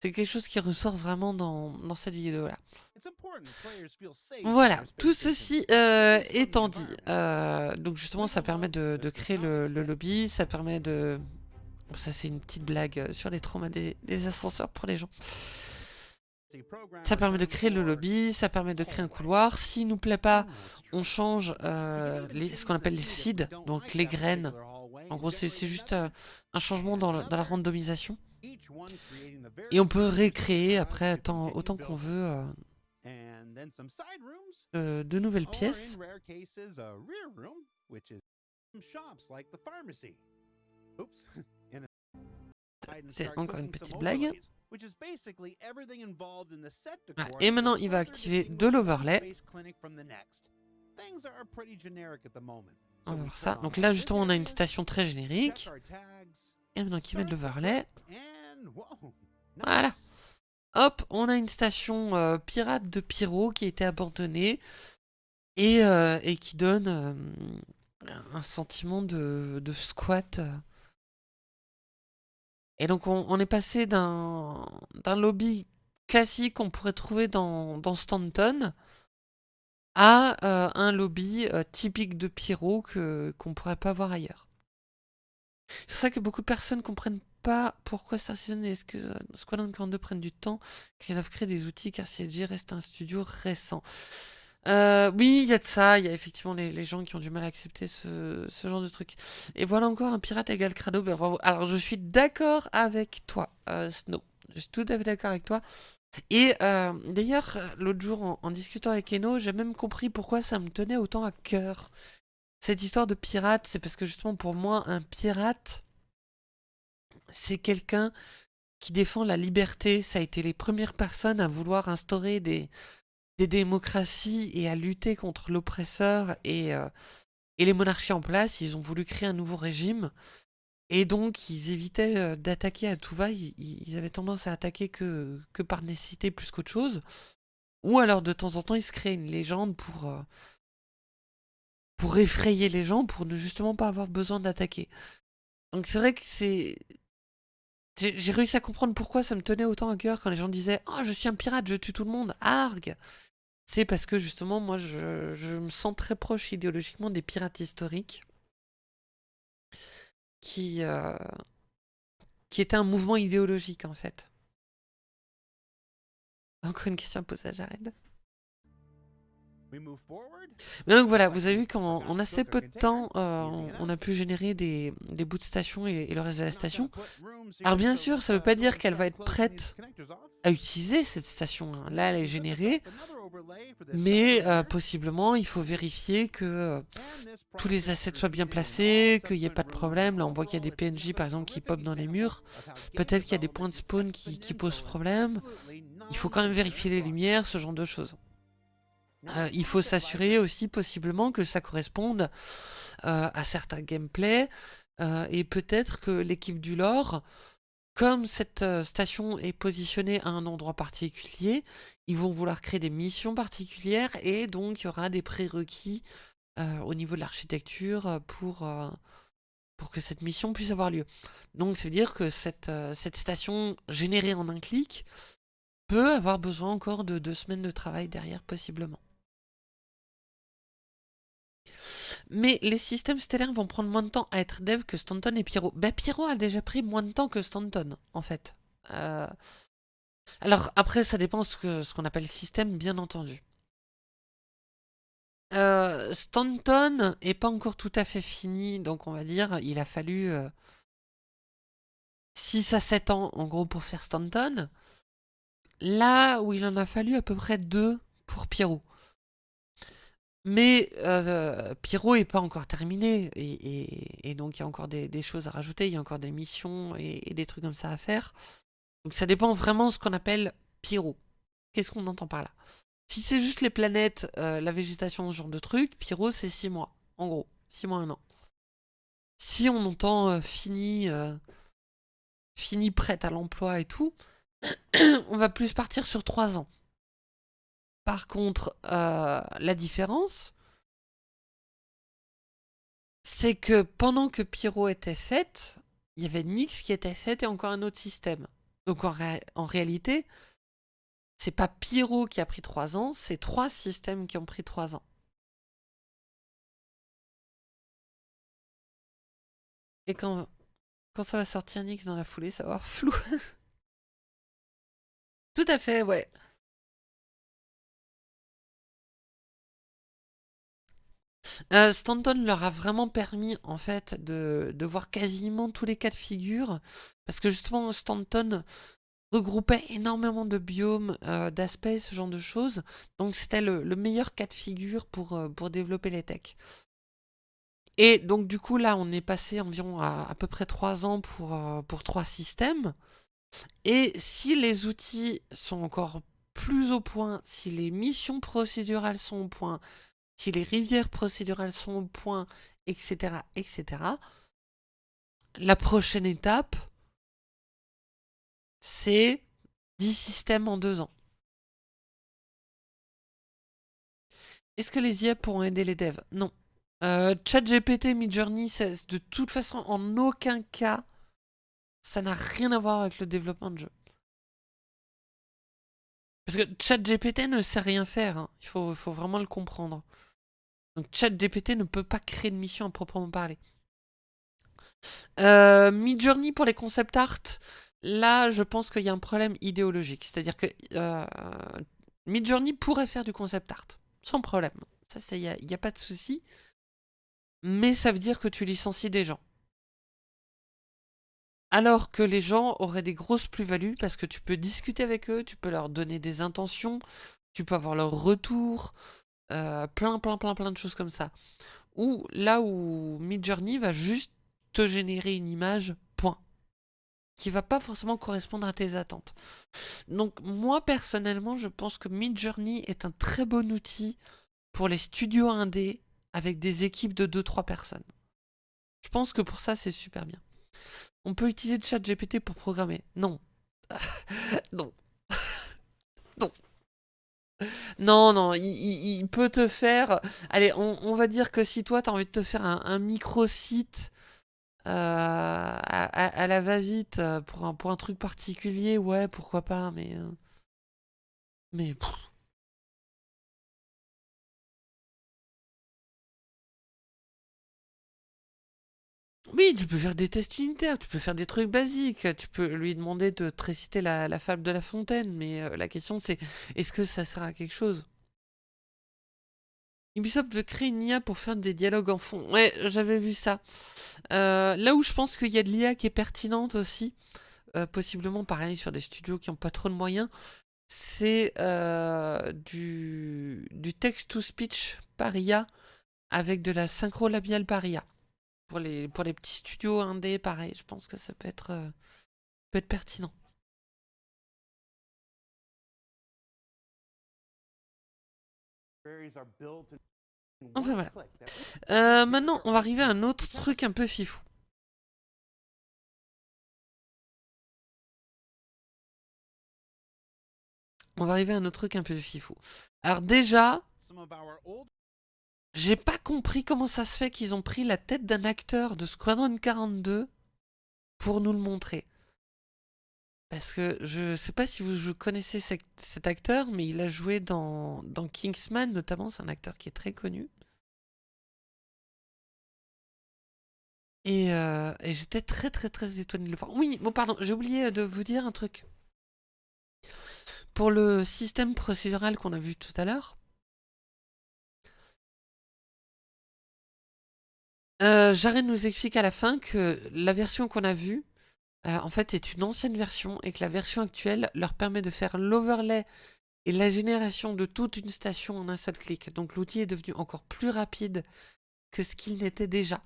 C'est quelque chose qui ressort vraiment dans, cette vidéo-là. Voilà, tout ceci euh, étant dit, euh, donc justement ça permet de, créer le, lobby, ça permet de... Ça c'est une petite blague sur les traumas des ascenseurs pour les gens. Ça permet de créer le lobby, ça permet de créer un couloir. S'il nous plaît pas, on change euh, ce qu'on appelle les seeds, donc les graines. En gros, c'est juste euh, un changement dans, la randomisation. Et on peut récréer après autant qu'on veut euh, de nouvelles pièces. C'est encore une petite blague. Ah, et maintenant, il va activer de l'overlay. On va voir ça. Donc là, justement, on a une station très générique. Et maintenant qu'il met de l'overlay. Voilà. Hop, on a une station euh, pirate de Pyro qui a été abandonnée. Et, euh, et qui donne euh, un sentiment de, de squat et donc on, est passé d'un lobby classique qu'on pourrait trouver dans, Stanton à euh, un lobby euh, typique de Pyro qu'on ne pourrait pas voir ailleurs. C'est ça que beaucoup de personnes ne comprennent pas pourquoi Star Citizen et Squadron 42 prennent du temps, car ils doivent créer des outils, car CLG reste un studio récent. Euh, oui, il y a de ça, il y a effectivement les, gens qui ont du mal à accepter ce, genre de truc. Et voilà encore un pirate égal crado. Ben, Alors je suis d'accord avec toi, euh, Snow. Je suis tout à fait d'accord avec toi. Et euh, d'ailleurs, l'autre jour, en, discutant avec Eno, j'ai même compris pourquoi ça me tenait autant à cœur. Cette histoire de pirate, c'est parce que justement pour moi, un pirate, c'est quelqu'un qui défend la liberté. Ça a été les premières personnes à vouloir instaurer des, des démocraties et à lutter contre l'oppresseur et, euh, et les monarchies en place. Ils ont voulu créer un nouveau régime. Et donc, ils évitaient euh, d'attaquer à tout va. Ils, avaient tendance à attaquer que, que par nécessité plus qu'autre chose. Ou alors, de temps en temps, ils se créaient une légende pour, euh, pour effrayer les gens, pour ne justement pas avoir besoin d'attaquer. Donc c'est vrai que c'est... J'ai réussi à comprendre pourquoi ça me tenait autant à cœur quand les gens disaient « Oh, je suis un pirate, je tue tout le monde, argue !» C'est parce que justement, moi, je, me sens très proche idéologiquement des pirates historiques qui, euh, qui étaient un mouvement idéologique, en fait. Encore une question à poser à Jared. Mais donc voilà, vous avez vu qu'en assez peu de temps, euh, on, a pu générer des, bouts de station et, le reste de la station. Alors bien sûr, ça ne veut pas dire qu'elle va être prête à utiliser cette station. Hein. Là, elle est générée, mais euh, possiblement, il faut vérifier que euh, tous les assets soient bien placés, qu'il n'y ait pas de problème. Là, on voit qu'il y a des PNJ, par exemple, qui pop dans les murs. Peut-être qu'il y a des points de spawn qui, qui posent problème. Il faut quand même vérifier les lumières, ce genre de choses. Euh, il faut s'assurer aussi possiblement que ça corresponde euh, à certains gameplays euh, et peut-être que l'équipe du lore, comme cette station est positionnée à un endroit particulier, ils vont vouloir créer des missions particulières et donc il y aura des prérequis au niveau de l'architecture pour, que cette mission puisse avoir lieu. Donc ça veut dire que cette station générée en un clic peut avoir besoin encore de deux semaines de travail derrière possiblement. Mais les systèmes stellaires vont prendre moins de temps à être dev que Stanton et Pyro. Ben Pyro a déjà pris moins de temps que Stanton, en fait. Euh, alors après, ça dépend ce qu'on appelle système, bien entendu. Euh, Stanton est pas encore tout à fait fini, donc on va dire, il a fallu... Euh, 6 à 7 ans, en gros, pour faire Stanton. Là où il en a fallu à peu près 2 pour Pierrot. Mais euh, Pyro n'est pas encore terminé, et, donc il y a encore des, choses à rajouter, il y a encore des missions et, des trucs comme ça à faire. Donc ça dépend vraiment de ce qu'on appelle Pyro. Qu'est-ce qu'on entend par là? Si c'est juste les planètes, euh, la végétation, ce genre de trucs, Pyro c'est 6 mois, en gros, 6 mois, un an. Si on entend euh, fini, fini prête à l'emploi et tout, on va plus partir sur 3 ans. Par contre, euh, la différence, c'est que pendant que Pyro était faite, il y avait Nyx qui était faite et encore un autre système. Donc en, réalité, c'est pas Pyro qui a pris 3 ans, c'est trois systèmes qui ont pris 3 ans. Et quand, quand ça va sortir Nyx dans la foulée, ça va avoir flou. Tout à fait, ouais. Euh, Stanton leur a vraiment permis en fait de, voir quasiment tous les cas de figure parce que justement Stanton regroupait énormément de biomes, euh, d'aspects, ce genre de choses donc c'était le, meilleur cas de figure pour, euh, pour développer les techs. Et donc du coup là on est passé environ à à peu près 3 ans pour, pour 3 systèmes et si les outils sont encore plus au point, si les missions procédurales sont au point, si les rivières procédurales sont au point, etc., etc., la prochaine étape, c'est 10 systèmes en 2 ans. Est-ce que les IA pourront aider les devs? Non. Euh, ChatGPT, Midjourney, de toute façon, en aucun cas, ça n'a rien à voir avec le développement de jeu. Parce que ChatGPT ne sait rien faire, hein. il faut, faut vraiment le comprendre. Donc ChatGPT ne peut pas créer de mission à proprement parler. Euh, Midjourney pour les concept art, là je pense qu'il y a un problème idéologique. C'est-à-dire que euh, Midjourney pourrait faire du concept art, sans problème. Ça, il n'y a, a, pas de souci. Mais ça veut dire que tu licencies des gens. Alors que les gens auraient des grosses plus-values parce que tu peux discuter avec eux, tu peux leur donner des intentions, tu peux avoir leur retour, euh, plein, plein, plein, plein de choses comme ça. Ou là où Midjourney va juste te générer une image, point. Qui va pas forcément correspondre à tes attentes. Donc moi personnellement, je pense que Midjourney est un très bon outil pour les studios indés avec des équipes de 2-3 personnes. Je pense que pour ça, c'est super bien. On peut utiliser le chat GPT pour programmer. Non. non. non. Non, non, il, peut te faire... Allez, on, va dire que si toi, tu as envie de te faire un, micro-site euh, à, la va-vite euh, pour un, pour un truc particulier, ouais, pourquoi pas, mais... Euh, mais... Oui, tu peux faire des tests unitaires, tu peux faire des trucs basiques, tu peux lui demander de te réciter la, fable de la fontaine, mais euh, la question c'est, est-ce que ça sert à quelque chose? Ubisoft veut créer une IA pour faire des dialogues en fond. Ouais, j'avais vu ça. Euh, là où je pense qu'il y a de l'IA qui est pertinente aussi, euh, possiblement pareil sur des studios qui n'ont pas trop de moyens, c'est du, du text-to-speech par IA avec de la synchro labiale par IA pour les, pour les petits studios indés, pareil, je pense que ça peut être, euh, peut être pertinent. Enfin voilà. Euh, maintenant, on va arriver à un autre truc un peu fifou. On va arriver à un autre truc un peu fifou. Alors déjà, j'ai pas compris comment ça se fait qu'ils ont pris la tête d'un acteur de Squadron 42 pour nous le montrer. Parce que je sais pas si vous connaissez cet acteur, mais il a joué dans, Kingsman notamment, c'est un acteur qui est très connu. Et, euh, j'étais très très très étonné de le voir. Oui, bon pardon, j'ai oublié de vous dire un truc. Pour le système procédural qu'on a vu tout à l'heure, Euh, nous explique à la fin que la version qu'on a vue, euh, en fait est une ancienne version et que la version actuelle leur permet de faire l'overlay et la génération de toute une station en un seul clic. Donc l'outil est devenu encore plus rapide que ce qu'il n'était déjà.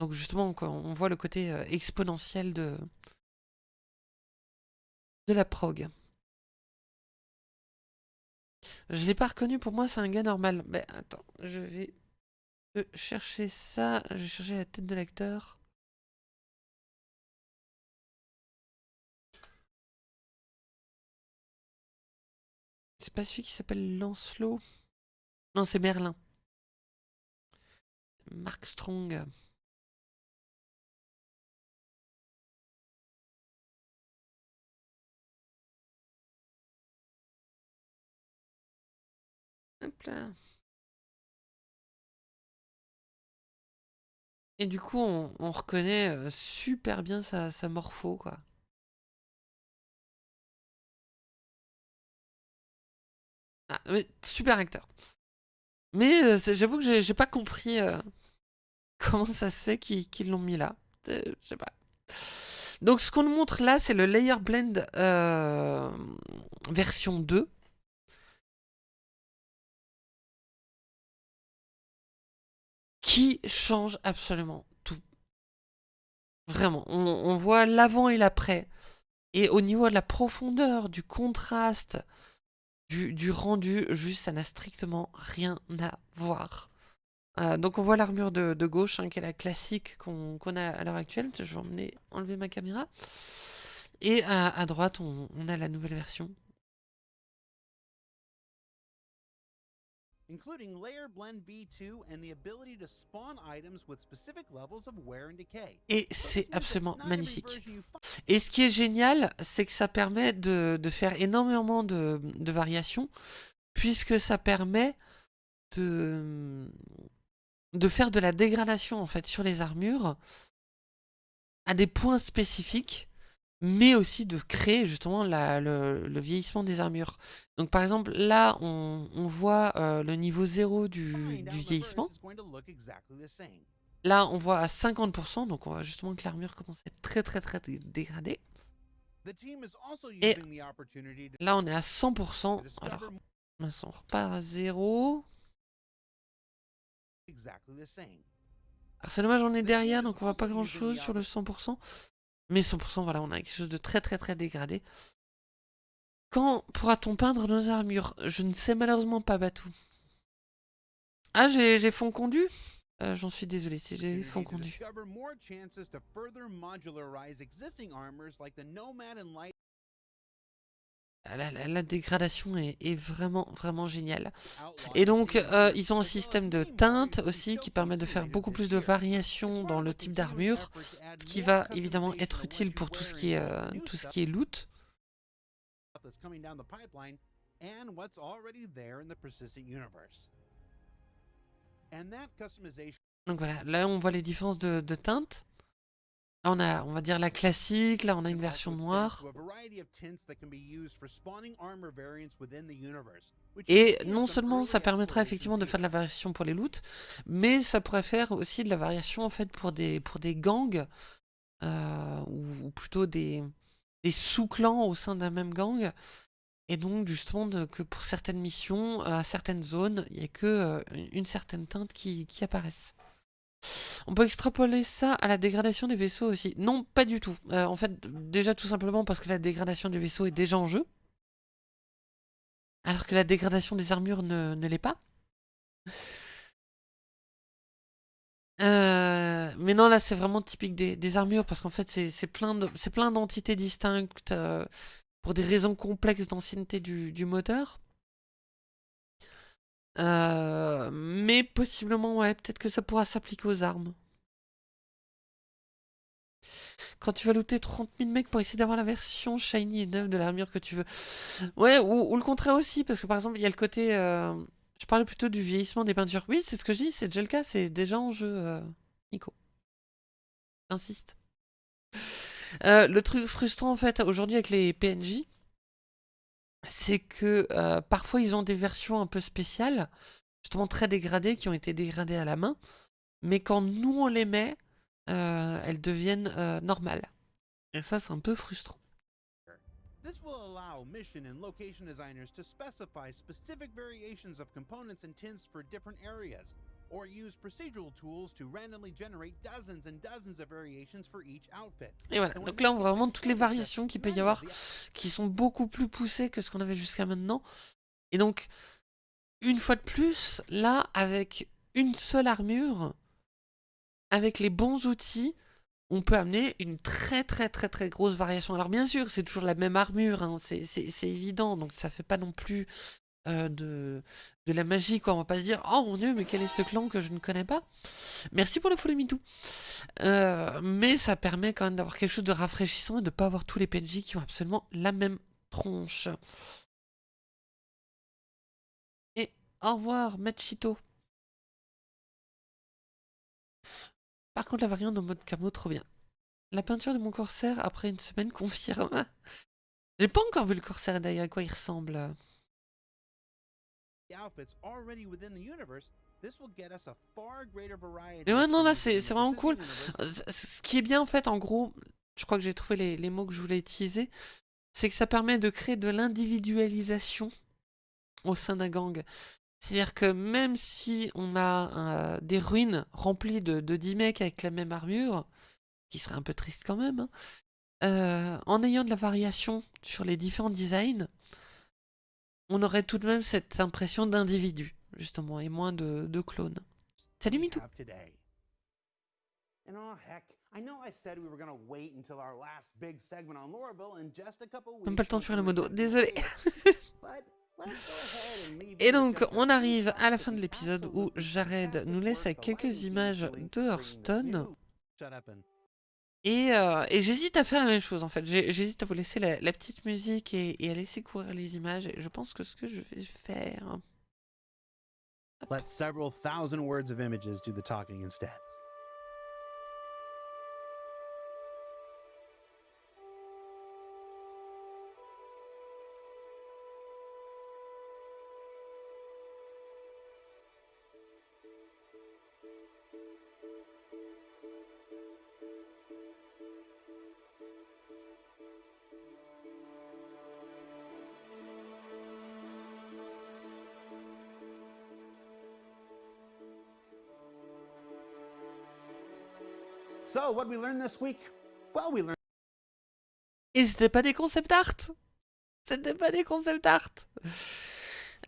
Donc justement, on voit le côté euh, exponentiel de, la prog. Je l'ai pas reconnu, pour moi c'est un gars normal. Mais attends, je vais chercher ça. Je vais chercher la tête de l'acteur. C'est pas celui qui s'appelle Lancelot Non, c'est Merlin. Mark Strong. Là. Et du coup, on, reconnaît euh, super bien sa, morpho, quoi. Ah, super acteur. Mais euh, j'avoue que j'ai pas compris euh, comment ça se fait qu'ils l'ont mis là. Je sais pas. Donc ce qu'on nous montre là, c'est le Layer Blend version 2. Qui change absolument tout. Vraiment, on, voit l'avant et l'après. Et au niveau de la profondeur, du contraste, du, rendu, juste ça n'a strictement rien à voir. Euh, donc on voit l'armure de, gauche, hein, qui est la classique qu'on a à l'heure actuelle. Je vais emmener, enlever ma caméra. Et à, droite, on a la nouvelle version. Including Layer Blend V2 and the ability to spawn items with specific levels of wear and decay. Et c'est absolument magnifique. Et ce qui est génial, c'est que ça permet de, de faire énormément de, de, variations, puisque ça permet de, de faire de la dégradation en fait sur les armures à des points spécifiques mais aussi de créer justement le, vieillissement des armures. Donc par exemple, là, on, voit euh, le niveau 0 du, vieillissement. Là, on voit à 50%, donc on voit justement que l'armure commence à être très très très dégradée. Et là, on est à 100%. Alors, on repart à 0. Alors c'est dommage, on est derrière, donc on voit pas grand chose sur le 100%. Mais 100%, voilà, on a quelque chose de très très très dégradé. Quand pourra-t-on peindre nos armures? Je ne sais malheureusement pas, Batou. Ah, j'ai fond condu euh, J'en suis désolé si j'ai fond condu. Ah, la, dégradation est, vraiment, vraiment géniale. Et donc, euh, ils ont un système de teinte aussi qui permet de faire beaucoup plus de variations dans le type d'armure, ce qui va évidemment être utile pour tout ce qui est, euh, tout ce qui est loot. Donc voilà, là on voit les différences de, de teintes on a, on va dire la classique, là on a une version noire. Et non seulement ça permettra effectivement de faire de la variation pour les loots, mais ça pourrait faire aussi de la variation en fait pour des, pour des gangs, euh, ou, plutôt des, des sous-clans au sein d'un même gang. Et donc justement que pour certaines missions, à certaines zones, il n'y a que euh, une certaine teinte qui, qui apparaissent. On peut extrapoler ça à la dégradation des vaisseaux aussi. Non, pas du tout. Euh, en fait, déjà tout simplement parce que la dégradation des vaisseaux est déjà en jeu. Alors que la dégradation des armures ne, l'est pas. Euh, mais non, là c'est vraiment typique des, armures parce qu'en fait c'est plein d'entités distinctes euh, pour des raisons complexes d'ancienneté du moteur. Euh, mais possiblement, ouais, peut-être que ça pourra s'appliquer aux armes. Quand tu vas looter 30 000 mecs pour essayer d'avoir la version shiny et neuve de l'armure que tu veux. Ouais, ou, le contraire aussi, parce que par exemple, il y a le côté... Euh, je parlais plutôt du vieillissement des peintures. Oui, c'est ce que je dis, c'est déjà le cas, c'est déjà en jeu, euh, Nico. J'insiste. le truc frustrant, en fait, aujourd'hui avec les PNJ, c'est que euh, parfois ils ont des versions un peu spéciales, justement très dégradées, qui ont été dégradées à la main, mais quand nous on les met, euh, elles deviennent euh, normales. Et ça, c'est un peu frustrant. This will allow mission and location designers to specify specific variations of components and tints for different areas, or use procedural tools to randomly generate dozens and dozens of variations for each outfit. Et voilà, donc là on voit vraiment toutes les variations qu'il peut y avoir, qui sont beaucoup plus poussées que ce qu'on avait jusqu'à maintenant. Et donc, une fois de plus, là, avec une seule armure, avec les bons outils, on peut amener une très très très très grosse variation. Alors bien sûr, c'est toujours la même armure, hein, c'est évident, donc ça fait pas non plus euh, de, la magie, quoi. On va pas se dire, oh mon dieu, mais quel est ce clan que je ne connais pas? Merci pour le follow me too. Euh, mais ça permet quand même d'avoir quelque chose de rafraîchissant et de pas avoir tous les PNJ qui ont absolument la même tronche. Et au revoir, Machito. Par contre, la variante en mode camo, trop bien. La peinture de mon corsaire, après une semaine, confirme. J'ai pas encore vu le corsaire d'ailleurs, à quoi il ressemble. Mais ouais, non, là, c'est vraiment cool. Ce qui est bien, en fait, en gros, je crois que j'ai trouvé les, les mots que je voulais utiliser, c'est que ça permet de créer de l'individualisation au sein d'un gang. C'est-à-dire que même si on a euh, des ruines remplies de, de 10 mecs avec la même armure, qui serait un peu triste quand même, hein, euh, en ayant de la variation sur les différents designs, on aurait tout de même cette impression d'individu, justement, et moins de, de clones. Salut Mitou. Même pas le temps de faire le modo, désolé. Et donc, on arrive à la fin de l'épisode où Jared nous laisse avec quelques images de Hearthstone. Et, euh, et j'hésite à faire la même chose en fait. J'hésite à vous laisser la, petite musique et, et, à laisser courir les images. Et je pense que ce que je vais faire. Let several thousand words of images do the talking instead. Et c'était pas des concept art C'était pas des concept art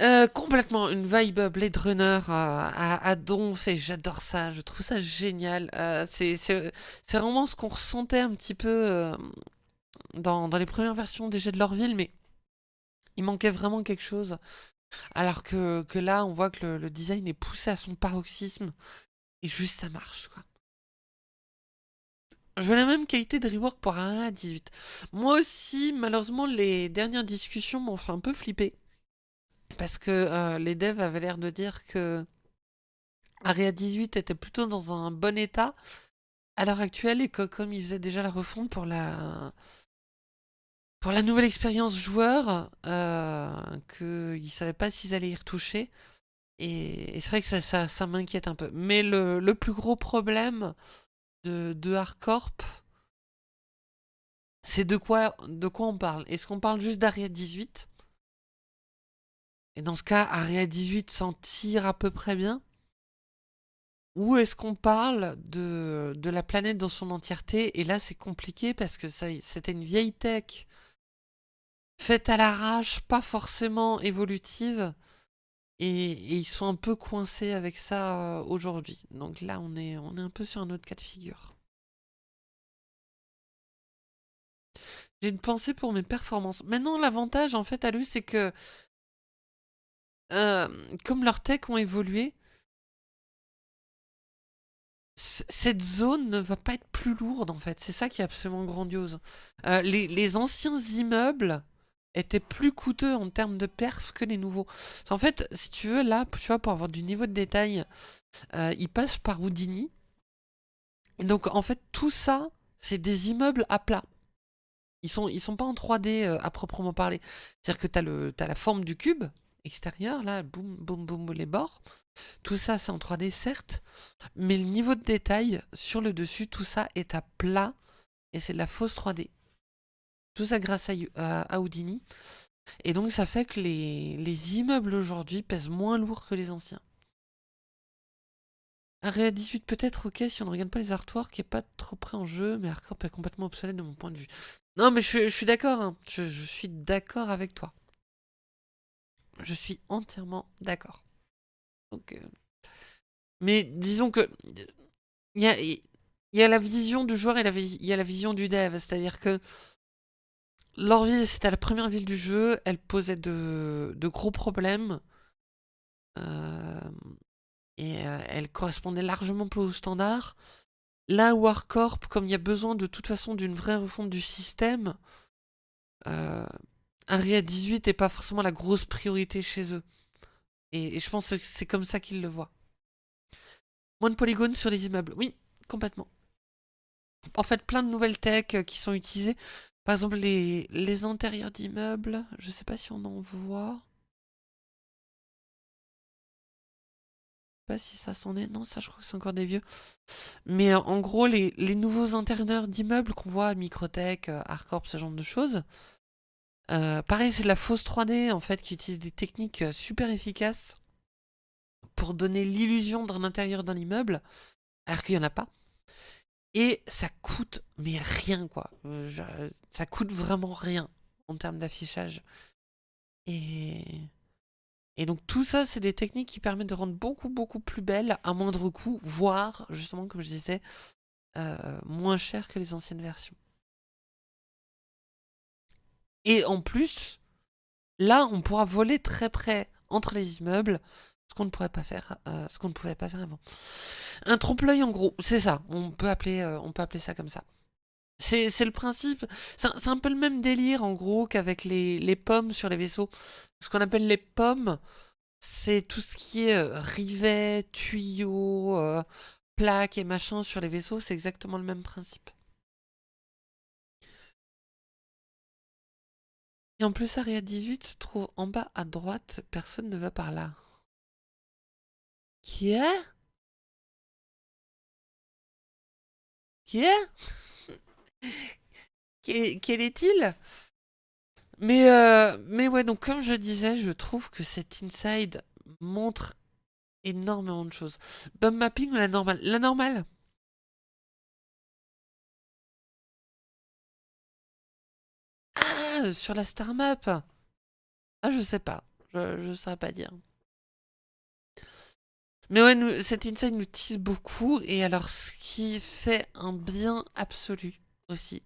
euh, complètement une vibe Blade Runner à, à, donf et j'adore ça, je trouve ça génial. Euh, c'est vraiment ce qu'on ressentait un petit peu euh, dans, dans, les premières versions jeux de Lorville, mais il manquait vraiment quelque chose. Alors que, que là, on voit que le, le, design est poussé à son paroxysme et juste ça marche. quoi. Je veux la même qualité de rework pour un 18. Moi aussi, malheureusement, les dernières discussions m'ont fait un peu flipper. Parce que euh, les devs avaient l'air de dire que Area 18 était plutôt dans un bon état à l'heure actuelle et que comme ils faisaient déjà la refonte pour la pour la nouvelle expérience joueur, euh, qu'ils ne savaient pas s'ils allaient y retoucher. Et, c'est vrai que ça, ça, m'inquiète un peu. Mais le, le, plus gros problème, de, de c'est de quoi, de quoi on parle? Est-ce qu'on parle juste d'Aria 18 Et dans ce cas, Aria 18 s'en tire à peu près bien? Ou est-ce qu'on parle de, de la planète dans son entièreté? Et là, c'est compliqué parce que c'était une vieille tech. Faite à l'arrache, pas forcément évolutive. Et, ils sont un peu coincés avec ça euh, aujourd'hui. Donc là, on est, on est un peu sur un autre cas de figure. J'ai une pensée pour mes performances. Maintenant, l'avantage, en fait, à lui, c'est que... Euh, comme leurs techs ont évolué, cette zone ne va pas être plus lourde, en fait. C'est ça qui est absolument grandiose. Euh, les, les anciens immeubles était plus coûteux en termes de perf que les nouveaux. En fait, si tu veux, là, tu vois, pour avoir du niveau de détail, euh, il passe par Houdini. Donc, en fait, tout ça, c'est des immeubles à plat. Ils sont, ils sont pas en 3D euh, à proprement parler. C'est-à-dire que tu as, as, la forme du cube, extérieur, là, boum, boum, boum, les bords. Tout ça, c'est en 3D, certes, mais le niveau de détail sur le dessus, tout ça est à plat et c'est de la fausse 3D. Tout ça grâce à, Houdini. Et donc, ça fait que les, les immeubles aujourd'hui pèsent moins lourd que les anciens. Area 18 peut-être, ok, si on ne regarde pas les artworks, qui est pas trop près en jeu, mais Arcorp est complètement obsolète de mon point de vue. Non, mais je, suis d'accord, hein. je, suis d'accord avec toi. Je suis entièrement d'accord. Euh, Mais disons que il y a, y a, la vision du joueur et il y a la vision du dev, c'est-à-dire que leur ville, c'était la première ville du jeu, elle posait de, gros problèmes. Euh, et euh, elle correspondait largement plus au standard. Là, Warcorp, comme il y a besoin de toute façon d'une vraie refonte du système, euh, Unreal 18 n'est pas forcément la grosse priorité chez eux. Et, je pense que c'est comme ça qu'ils le voient. Moins de polygones sur les immeubles. Oui, complètement. En fait, plein de nouvelles techs euh, qui sont utilisées. Par exemple, les, intérieurs d'immeubles. Je sais pas si on en voit. si ça s'en est. Non, ça, je crois que c'est encore des vieux. Mais euh, en gros, les, nouveaux intérieurs d'immeubles qu'on voit Microtech, euh, Arcorp, ce genre de choses. Euh, pareil, c'est de la fausse 3D, en fait, qui utilise des techniques super efficaces pour donner l'illusion d'un intérieur dans l'immeuble, alors qu'il n'y en a pas. Et ça coûte, mais rien, quoi. ça coûte vraiment rien en termes d'affichage. Et... Donc tout ça, c'est des techniques qui permettent de rendre beaucoup, beaucoup plus belle à moindre coût, voire, justement, comme je disais, euh, moins cher que les anciennes versions. Et en plus, là, on pourra voler très près entre les immeubles, ce qu'on ne pourrait pas faire, euh, ce qu'on ne pouvait pas faire avant. Un trompe-l'œil, en gros, c'est ça. On peut appeler, euh, on peut appeler ça comme ça. C'est le principe, c'est un peu le même délire en gros qu'avec les, les, pommes sur les vaisseaux. Ce qu'on appelle les pommes, c'est tout ce qui est euh, rivets, tuyaux, euh, plaques et machin sur les vaisseaux, c'est exactement le même principe. Et en plus, Aria 18 se trouve en bas à droite, personne ne va par là. Qui est? Qui est? Quel, est-il? Mais, euh, mais ouais, donc comme je disais, je trouve que cet inside montre énormément de choses. Bump mapping ou la normale La normale Ah, sur la star map Ah, je sais pas. Je ne saurais pas dire. Mais ouais, cet inside nous tisse beaucoup. Et alors, ce qui fait un bien absolu aussi,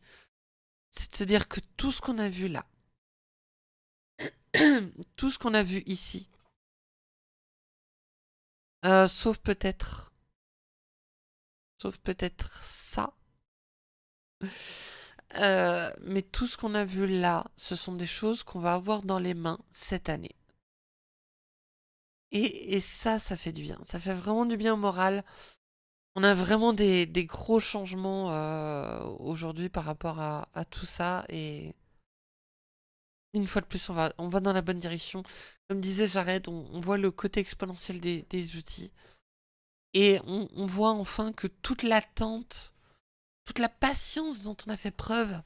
c'est de se dire que tout ce qu'on a vu là, tout ce qu'on a vu ici, euh, sauf peut-être, sauf peut-être ça, euh, mais tout ce qu'on a vu là, ce sont des choses qu'on va avoir dans les mains cette année. Et, ça, ça fait du bien. Ça fait vraiment du bien au moral. On a vraiment des, gros changements euh, aujourd'hui par rapport à, tout ça. Et une fois de plus, on va, dans la bonne direction. Comme disait Jared, on, voit le côté exponentiel des, outils. Et on, voit enfin que toute l'attente, toute la patience dont on a fait preuve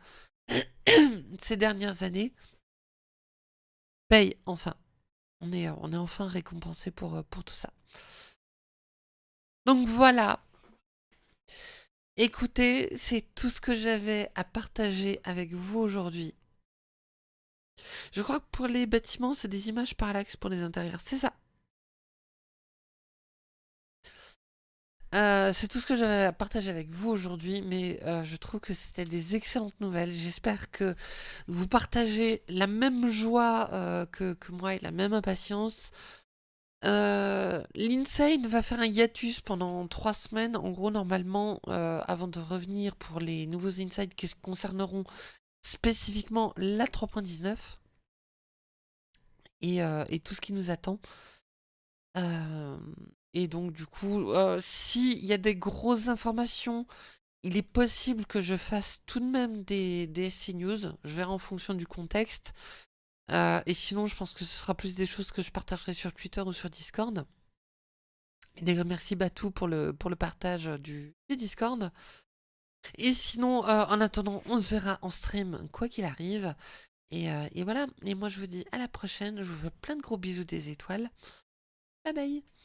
ces dernières années paye enfin on est, enfin récompensé pour, euh, pour tout ça. Donc voilà. Écoutez, c'est tout ce que j'avais à partager avec vous aujourd'hui. Je crois que pour les bâtiments, c'est des images parallaxes pour les intérieurs. C'est ça. Euh, c'est tout ce que j'avais à partager avec vous aujourd'hui, mais euh, je trouve que c'était des excellentes nouvelles. J'espère que vous partagez la même joie euh, que, moi et la même impatience. L'Insane va faire un hiatus pendant trois semaines, en gros normalement, avant de revenir pour les nouveaux insights qui concerneront spécifiquement la 3.19 et, et, tout ce qui nous attend. Et donc, du coup, euh, s'il y a des grosses informations, il est possible que je fasse tout de même des, des News. Je verrai en fonction du contexte. Euh, et sinon, je pense que ce sera plus des choses que je partagerai sur Twitter ou sur Discord. Et d'ailleurs, merci Batou pour le, pour le partage du, Discord. Et sinon, euh, en attendant, on se verra en stream, quoi qu'il arrive. Et, et voilà, et moi je vous dis à la prochaine, je vous fais plein de gros bisous des étoiles. Bye bye